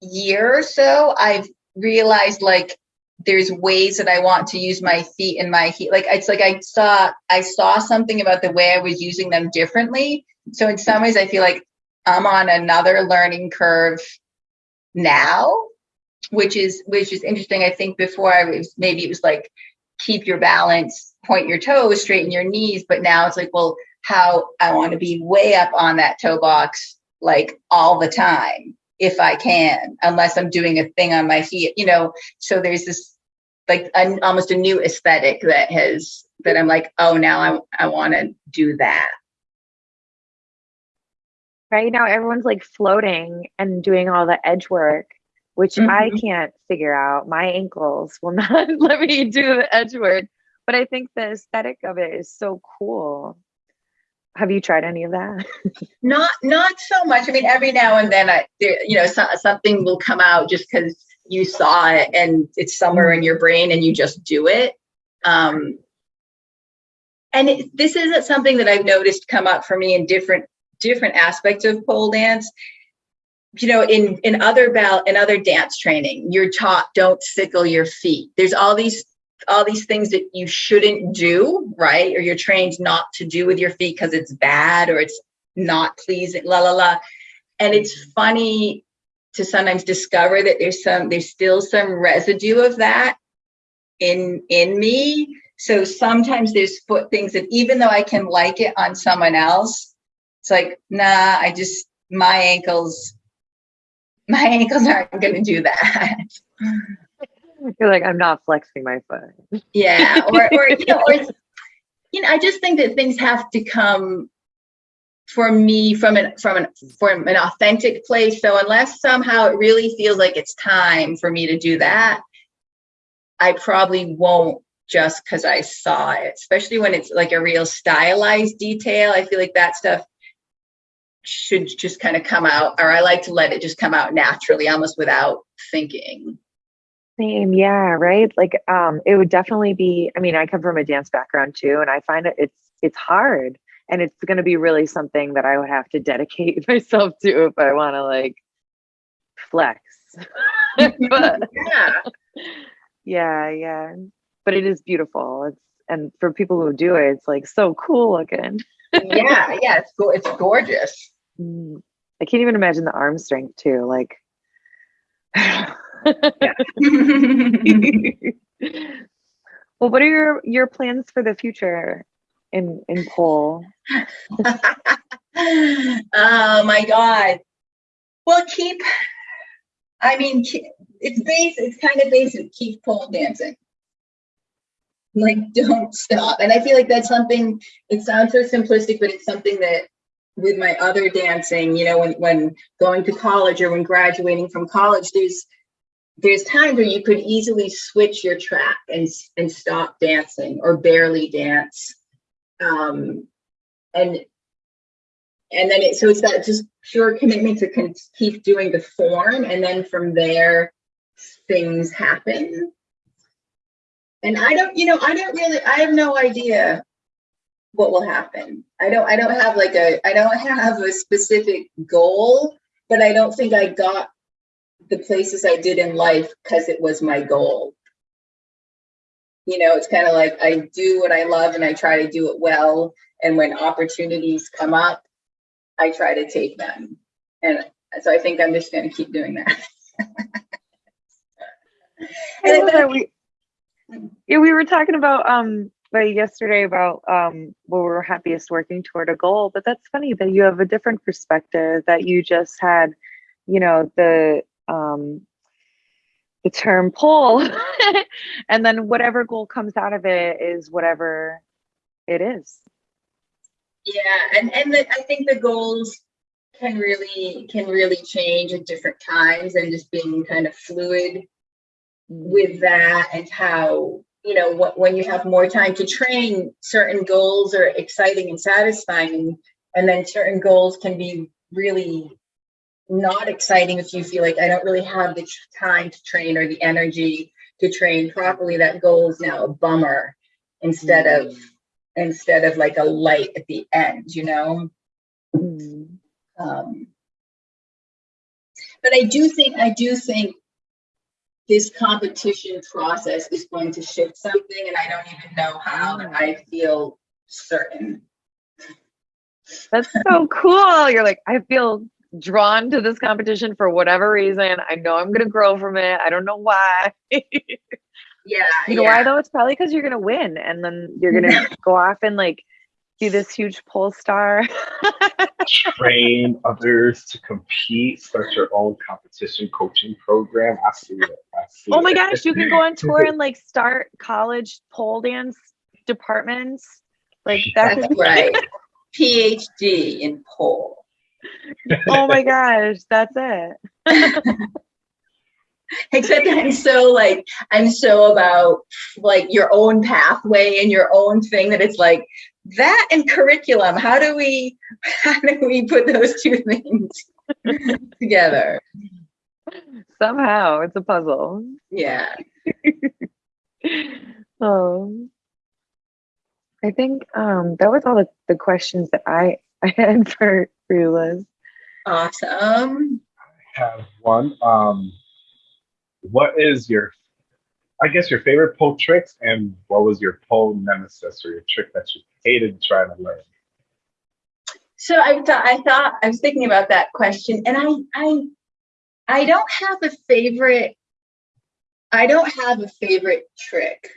year or so, I've realized like there's ways that I want to use my feet and my heat. Like it's like I saw I saw something about the way I was using them differently. So in some ways, I feel like I'm on another learning curve now, which is which is interesting. I think before I was maybe it was like keep your balance, point your toes, straighten your knees, but now it's like, well, how I want to be way up on that toe box like all the time if I can, unless I'm doing a thing on my feet, you know. So there's this like an, almost a new aesthetic that has that I'm like, oh, now I I want to do that. Right now everyone's like floating and doing all the edge work, which I Mhm. can't figure out. My ankles will not let me do the edge work. But I think the aesthetic of it is so cool. Have you tried any of that? Not not so much. I mean, every now and then, I there, you know so, something will come out just because you saw it and it's somewhere in your brain and you just do it. Um, and it, this isn't something that I've noticed come up for me in different different aspects of pole dance. You know, in in other ball in other dance training, you're taught don't sickle your feet. There's all these all these things that you shouldn't do, right? Or you're trained not to do with your feet because it's bad or it's not pleasing, la la la. And it's funny to sometimes discover that there's some there's still some residue of that in in me. So sometimes there's foot things that even though I can like it on someone else, it's like, nah, I just my ankles, my ankles aren't gonna do that. You're like, I'm not flexing my foot. yeah or or you know or you know i just think that things have to come for me from an from an from an authentic place so unless somehow it really feels like it's time for me to do that i probably won't just because i saw it especially when it's like a real stylized detail i feel like that stuff should just kind of come out or i like to let it just come out naturally almost without thinking Same, yeah, right. Like, um, it would definitely be. I mean, I come from a dance background too, and I find it it's it's hard, and it's going to be really something that I would have to dedicate myself to if I want to like flex. but yeah yeah, yeah. But it is beautiful. It's and for people who do it, it's like so cool looking. yeah yeah it's go- it's gorgeous. Mm, I can't even imagine the arm strength too. Like. well, what are your your plans for the future in in pole? oh my god well keep i mean it's base it's kind of basic keep pole dancing like don't stop and i feel like that's something it sounds so simplistic but it's something that with my other dancing you know when when going to college or when graduating from college there's there's times where you could easily switch your track and and stop dancing or barely dance. Um and and then it so it's that just pure commitment to keep doing the form and then from there things happen. And i don't you know i don't really i have no idea what will happen i don't i don't have like a i don't have a specific goal but i don't think i got the places i did in life because it was my goal you know, it's kind of like I do what I love and I try to do it well. And when opportunities come up, I try to take them. And so I think I'm just going to keep doing that. And I we, yeah, we were talking about um like yesterday about um where we're happiest working toward a goal, but that's funny that you have a different perspective that you just had, you know, the um the term pull and then whatever goal comes out of it is whatever it is. Yeah, and and the, I think the goals can really can really change at different times, and just being kind of fluid with that, and how you know what when you have more time to train, certain goals are exciting and satisfying, and then certain goals can be really not exciting if you feel like I don't really have the time to train or the energy to train properly. That goal is now a bummer instead of instead of like a light at the end, you know? Mm. Um, but I do think, I do think this competition process is going to shift something and I don't even know how, and I feel certain. That's so cool. You're like, I feel drawn to this competition for whatever reason. I know I'm gonna grow from it. I don't know why. Yeah, You know yeah. why though? It's probably because you're gonna win, and then you're gonna go off and like be this huge pole star. Train others to compete, start your own competition coaching program. I see it. I see oh my it. gosh, you can go on tour and like start college pole dance departments. Like that. That's Could, right. PhD in pole. oh my gosh, that's it. Except I'm so like I'm so about like your own pathway and your own thing that it's like that and curriculum. How do we how do we put those two things together? Somehow it's a puzzle. Yeah. Oh, I think um that was all the, the questions that I I had for for you, Liz. Awesome. I have one. Um, what is your, I guess, your favorite pole tricks, and what was your pole nemesis or your trick that you hated trying to learn? So I thought I thought I was thinking about that question, and I I I don't have a favorite. I don't have a favorite trick.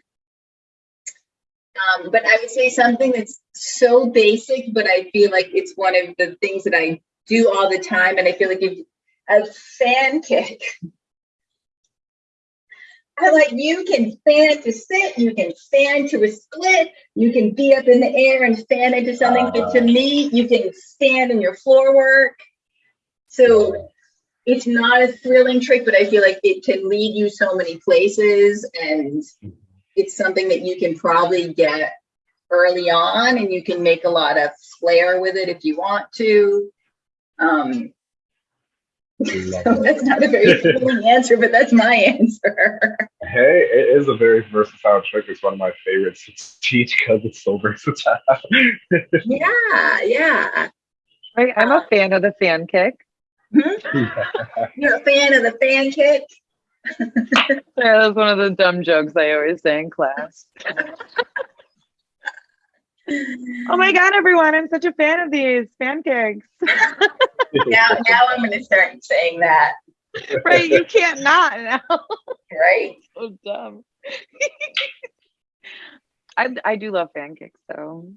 Um, but I would say something that's so basic, but I feel like it's one of the things that I do all the time, and I feel like if a fan kick. I like you can fan to sit, you can fan to a split, you can be up in the air and fan into something. But to me, you can stand in your floor work. So it's not a thrilling trick, but I feel like it can lead you so many places and it's something that you can probably get early on and you can make a lot of flair with it if you want to. Um, so that's not a very fulfilling answer, but that's my answer. Hey, it is a very versatile trick. It's one of my favorites to teach because it's so versatile. yeah, yeah. I, I'm a fan of the fan kick. Mm-hmm. You're a fan of the fan kick? Yeah, that's one of the dumb jokes I always say in class. oh my god, everyone! I'm such a fan of these fan kicks. Now, now I'm going to start saying that, right? You can't not now. right? so dumb. I I do love kicks though.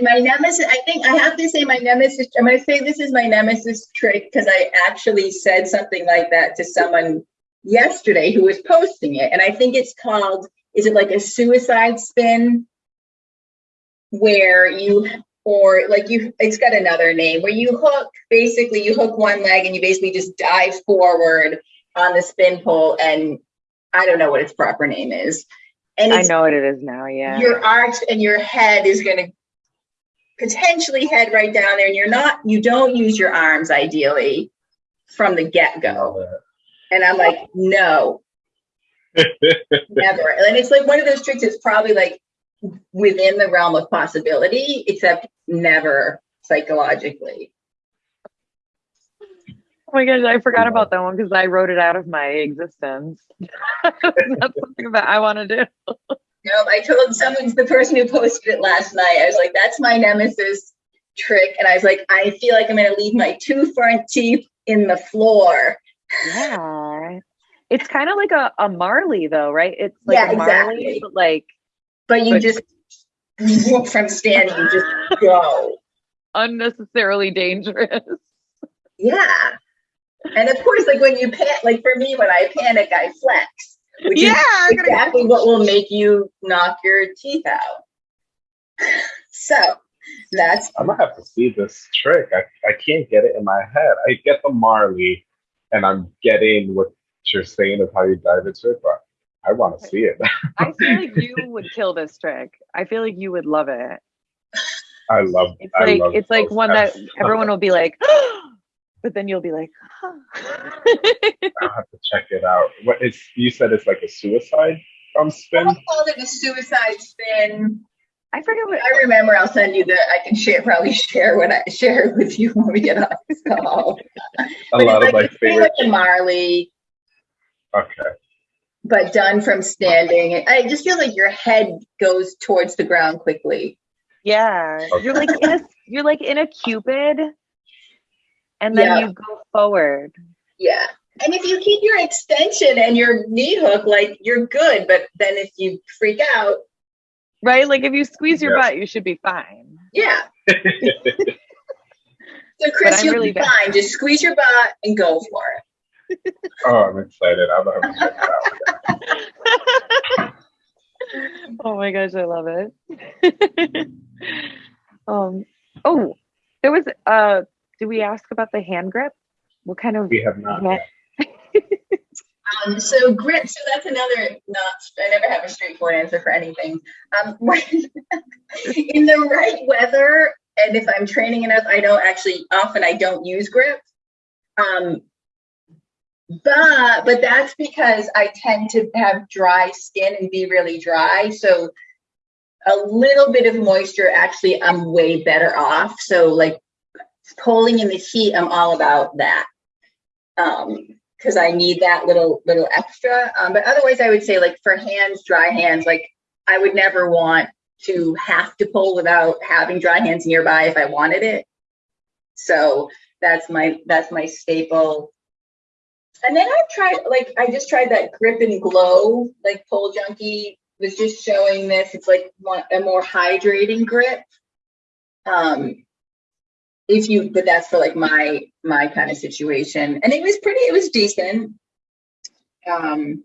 My nemesis, I think I have to say my nemesis, I'm going to say this is my nemesis trick because I actually said something like that to someone yesterday who was posting it. And I think it's called, is it like a suicide spin? Where you, or like you, it's got another name where you hook, basically you hook one leg and you basically just dive forward on the spin pole. And I don't know what its proper name is. And I know what it is now. Yeah. your arch and your head is going to potentially head right down there and you're not you don't use your arms ideally from the get-go and i'm like no never and it's like one of those tricks that's probably like within the realm of possibility except never psychologically Oh my gosh, I forgot about that one because I wrote it out of my existence. That's something that I want to do. No, I told someone, the person who posted it last night, I was like, that's my nemesis trick. And I was like, I feel like I'm going to leave my two front teeth in the floor. Yeah. It's kind of like a, a Marley though, right? It's like Yeah, a Marley, exactly. but like But you But- just, from standing, you just go. unnecessarily dangerous. Yeah. And of course, like when you pan, like for me, when I panic, I flex, which yeah, is I'm gonna- exactly what will make you knock your teeth out. So that's I'm gonna have to see this trick. I, I can't get it in my head. I get the Marley, and I'm getting what you're saying of how you dive into it, but I want to see it. I feel like you would kill this trick. I feel like you would love it. I love. It's I like it's like those one that everyone will be like, but then you'll be like, I'll have to check it out. What is you said it's like a suicide um spin? I'll call it a suicide spin. I forget what. I remember. I'll send you the. I can share probably share what I share it with you when we get off this call. A But lot of my like, it's favorite. like Marley, Okay. But done from standing. And I just feel like your head goes towards the ground quickly. Yeah, you're like in a you're like in a cupid, and then Yeah. you go forward. Yeah. And if you keep your extension and your knee hook, like you're good. But then if you freak out, Right? Like if you squeeze your Yeah. butt, you should be fine. yeah. So Chris, you'll really be bad. fine. Just squeeze your butt and go for it. Oh, I'm excited. I'm gonna have it oh my gosh, I love it. um. Oh, there was. Uh, did we ask about the hand grip? What kind of? We have not. Yet. Um, so grip, so that's another not, I never have a straightforward answer for anything. Um, when, in the right weather, and if I'm training enough, I don't actually, often I don't use grip. Um, but, but that's because I tend to have dry skin and be really dry. So a little bit of moisture, actually, I'm way better off. So like pulling in the heat, I'm all about that. Um, because I need that little little extra. Um, but otherwise, I would say like for hands, dry hands, like I would never want to have to pull without having dry hands nearby if I wanted it. So that's my that's my staple. And then I've tried like I just tried that grip and glow like Pole Junkie was just showing this. It's like a more hydrating grip. Um, if you but that's for like my my kind of situation and it was pretty it was decent um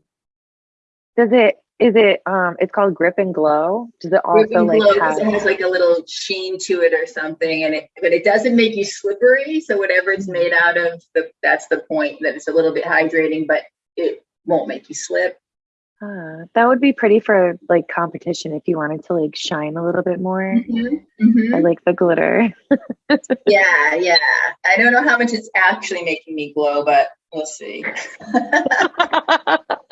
Does it? Is it? Um. It's called grip and glow. Does it also Ribbon like have? it has like a little sheen to it or something and it but it doesn't make you slippery so whatever it's made out of the that's the point that it's a little bit hydrating but it won't make you slip Uh, that would be pretty for like competition if you wanted to like shine a little bit more. Mhm, mhm. I like the glitter. yeah yeah i don't know how much it's actually making me glow but we'll see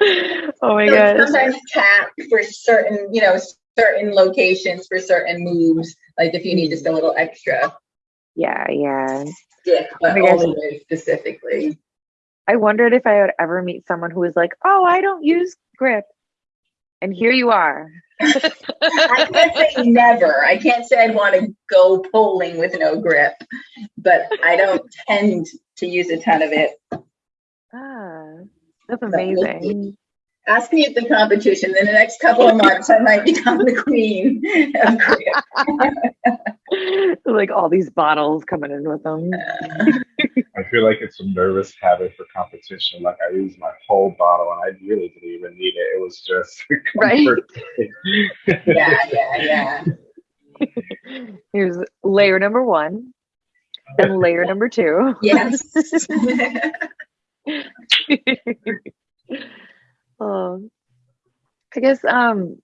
oh my So gosh. sometimes tap for certain, you know, certain locations for certain moves. Like if you need just a little extra Yeah, yeah. stick, but Oh my gosh. only specifically. I wondered if I would ever meet someone who was like, "Oh, I don't use grip," and here you are. I can't say never. I can't say I'd want to go poling with no grip, but I don't tend to use a ton of it. ah, that's we'll amazing. Ask me at the competition. In the next couple of months, I might become the queen of grip. like all these bottles coming in with them. I feel like it's a nervous habit for competition. Like I used my whole bottle and I really didn't even need it. It was just Right. Yeah, yeah, yeah. Here's layer number one, and layer number two. Yes. oh, I guess um,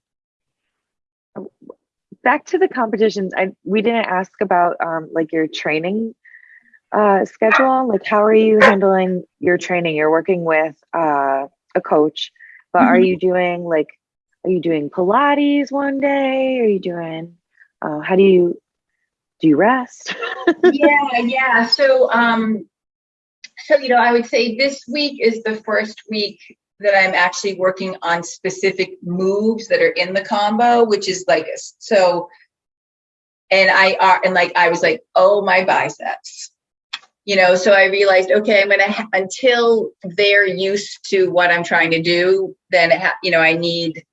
back to the competitions. I we didn't ask about um like your training uh schedule. Like, how are you handling your training? You're working with uh a coach, but are Mhm. you doing like, are you doing Pilates one day? Are you doing? Uh, how do you do you rest? yeah, yeah. So um so, you know, I would say this week is the first week that I'm actually working on specific moves that are in the combo, which is like, so, and I are, and like, I was like, oh, my biceps. You know, so I realized, okay, I'm gonna until they're used to what I'm trying to do, then you know, I need,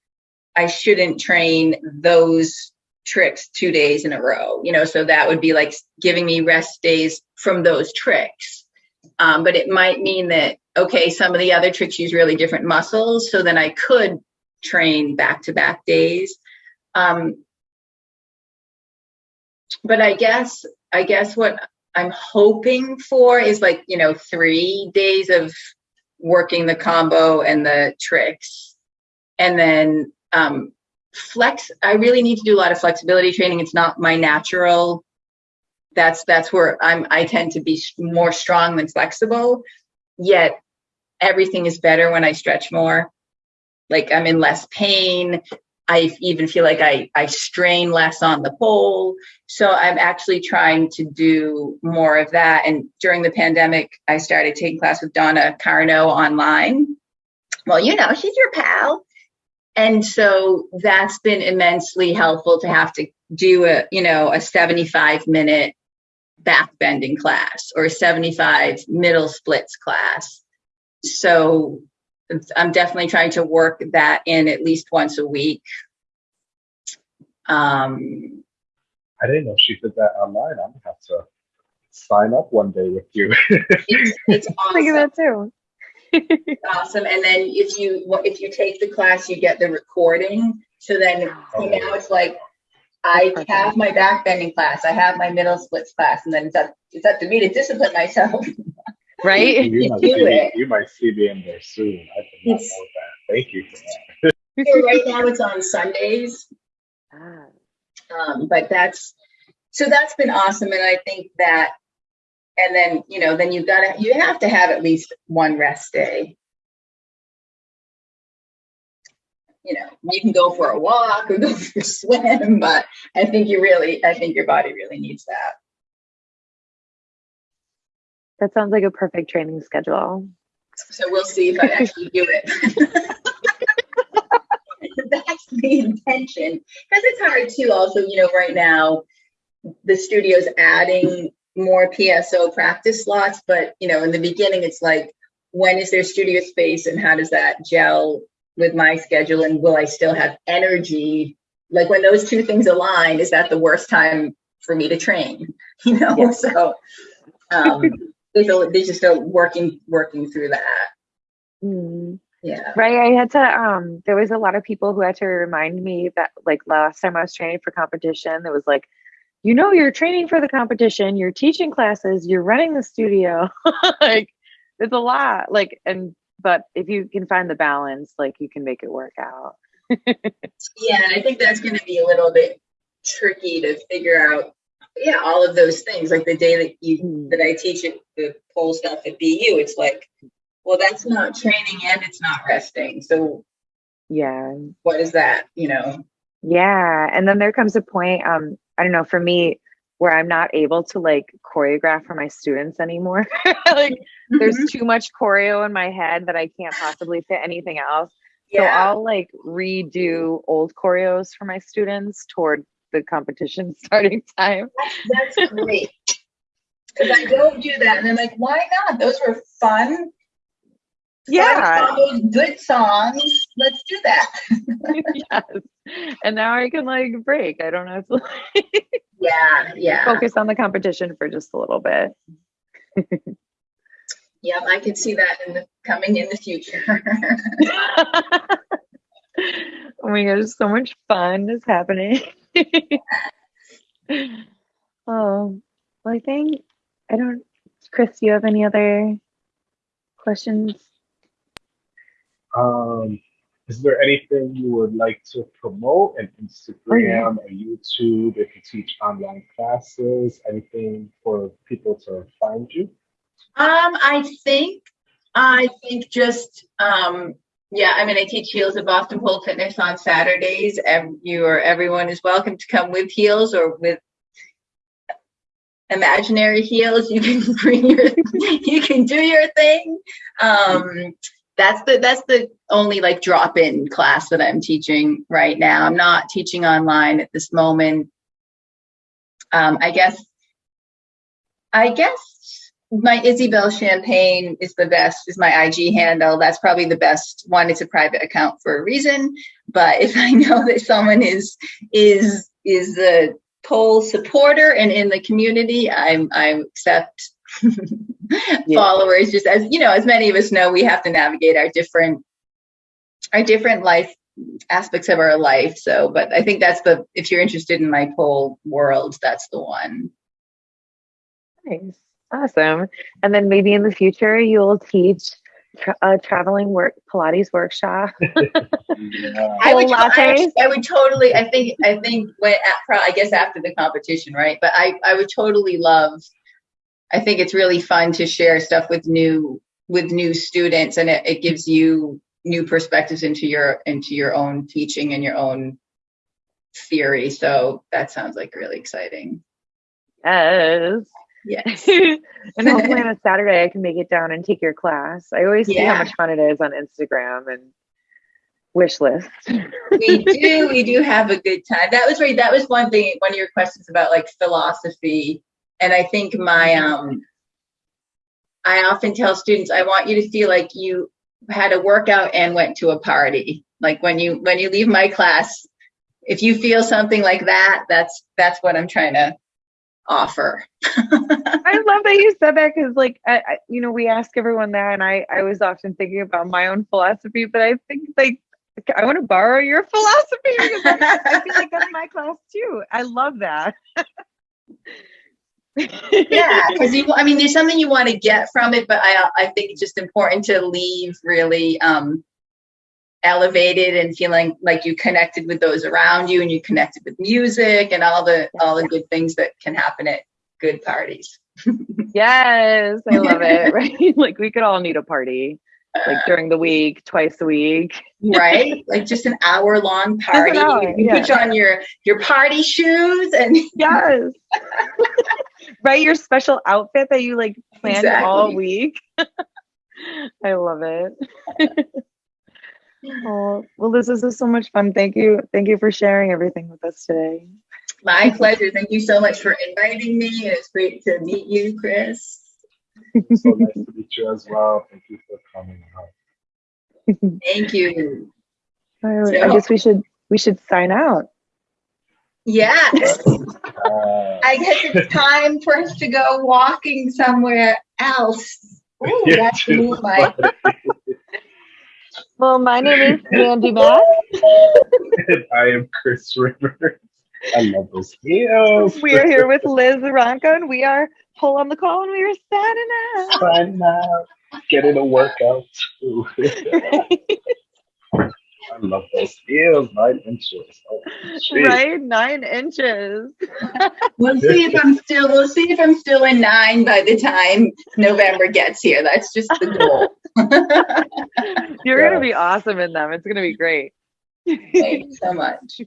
I shouldn't train those tricks two days in a row. You know, so that would be like giving me rest days from those tricks. Um, but it might mean that okay, some of the other tricks use really different muscles, so then I could train back to back days. Um, but I guess I guess what I'm hoping for is like you know three days of working the combo and the tricks, and then um, flex. I really need to do a lot of flexibility training. It's not my natural. That's that's where I'm. I tend to be more strong than flexible. Yet everything is better when I stretch more. Like I'm in less pain. I even feel like I, I strain less on the pole. So I'm actually trying to do more of that. And during the pandemic, I started taking class with Donna Carno online. Well, you know, she's your pal. And so that's been immensely helpful to have to do a, you know, a 75 minute back bending class or a 75 middle splits class so I'm definitely trying to work that in at least once a week. Um, I didn't know she did that online. I'm gonna have to sign up one day with you. it's, it's Think of awesome. that too. awesome. And then if you if you take the class, you get the recording. So then so now it's like I Perfect. have my back bending class, I have my middle splits class, and then it's up it's up to me to discipline myself. Right? you, might Do see me, it. you might see me in there soon. I did not It's- know that. Thank you for that. So right now it's on Sundays. Ah, um, but that's so that's been awesome and i think that and then you know then you've gotta you have to have at least one rest day you know you can go for a walk or go for a swim but i think you really i think your body really needs that that sounds like a perfect training schedule. so we'll see if i actually do it that's the intention because it's hard too also you know right now the studio's adding more pso practice slots but you know in the beginning it's like when is there studio space and how does that gel with my schedule and will i still have energy like when those two things align is that the worst time for me to train you know so um there's, a, there's just a working working through that Hmm. yeah Right. I had to, um, there was a lot of people who had to remind me that, like, last time I was training for competition, there was like, you know, you're training for the competition, you're teaching classes, you're running the studio. like, it's a lot. Like, and, but if you can find the balance, like, you can make it work out. Yeah, and I think that's going to be a little bit tricky to figure out. Yeah, all of those things. Like the day that you Mm. that I teach it, the pole stuff at BU, it's like, well, that's not training and it's not resting. So Yeah. what is that? You know? Yeah. And then there comes a point, um, I don't know, for me, where I'm not able to like choreograph for my students anymore. like, there's Mhm. too much choreo in my head that I can't possibly fit anything else. So I'll like redo old choreos for my students toward the competition starting time. that's great. Because I don't do that, and I'm like, why not? Those were fun. Yeah. combos, good songs. Let's do that. yes. And now I can like break. I don't have to Yeah, yeah. focus on the competition for just a little bit. Yep, I can see that in the coming in the future. oh my gosh, so much fun is happening. oh, well, I think I don't. Chris, do you have any other questions? Um, is there anything you would like to promote? An Instagram, a YouTube, if you teach online classes, anything for people to find you? Um, I think, I think just, um, yeah, I mean, I teach heels at Boston Pole Fitness on Saturdays. Ev- you or everyone is welcome to come with heels or with imaginary heels. You can bring your, you can do your thing. Um, that's the that's the only like drop in class that I'm teaching right now. I'm not teaching online at this moment. Um, I guess I guess my Isabel Champagne is the best, is my IG handle. That's probably the best one. It's a private account for a reason. But if I know that someone is is is a pole supporter and in the community, I'm I accept followers just as you know, as many of us know, we have to navigate our different our different life aspects of our life. So, but I think that's the if you're interested in my pole world, that's the one. Nice. Awesome. And then maybe in the future you'll teach tra- a traveling work Pilates workshop. Yeah. I would, I? I would totally. I think. I think when at, I guess after the competition, right? But I, I would totally love. I think it's really fun to share stuff with new with new students, and it, it gives you new perspectives into your into your own teaching and your own theory. So that sounds like really exciting. yes. Yes. and hopefully on a Saturday I can make it down and take your class. I always see how much fun it is on Instagram and wish list. we do we do have a good time that was right that was one thing one of your questions about like philosophy and i think my um i often tell students i want you to feel like you had a workout and went to a party like when you when you leave my class if you feel something like that that's that's what i'm trying to offer I love that you said that because, like, I, I, you know, we ask everyone that, and I, I was often thinking about my own philosophy, but I think like I want to borrow your philosophy because I, I feel like that's my class too. I love that. yeah because you i mean there's something you want to get from it but i i think it's just important to leave really um elevated and feeling like you connected with those around you and you connected with music and all the all the good things that can happen at good parties yes, I love it. Right, like we could all need a party, like during the week, twice a week. right like just an hour long party hour, you, you put on your your party shoes and Yes. right, your special outfit that you like planned all week. I love it. oh, well, this is so much fun. Thank you. Thank you for sharing everything with us today. my pleasure thank you so much for inviting me it's great to meet you chris so nice to meet you as well. Thank you for coming out. thank you I, I guess we should we should sign out. yes Uh, I guess it's time for us to go walking somewhere else. Ooh, yeah, that's me, my Well, my name is Mandy Mack. I am Chris Rivers. I love those heels. We are here with Liz Ronco, and we are Pole on the Call, and we are signing out. Fun now. Getting a workout too. I love those heels. Nine inches. Oh, right, nine inches. We'll see if I'm still. We'll see if I'm still in nine by the time November gets here. That's just the goal. You're gonna be awesome in them. It's gonna be great. Thank you so much.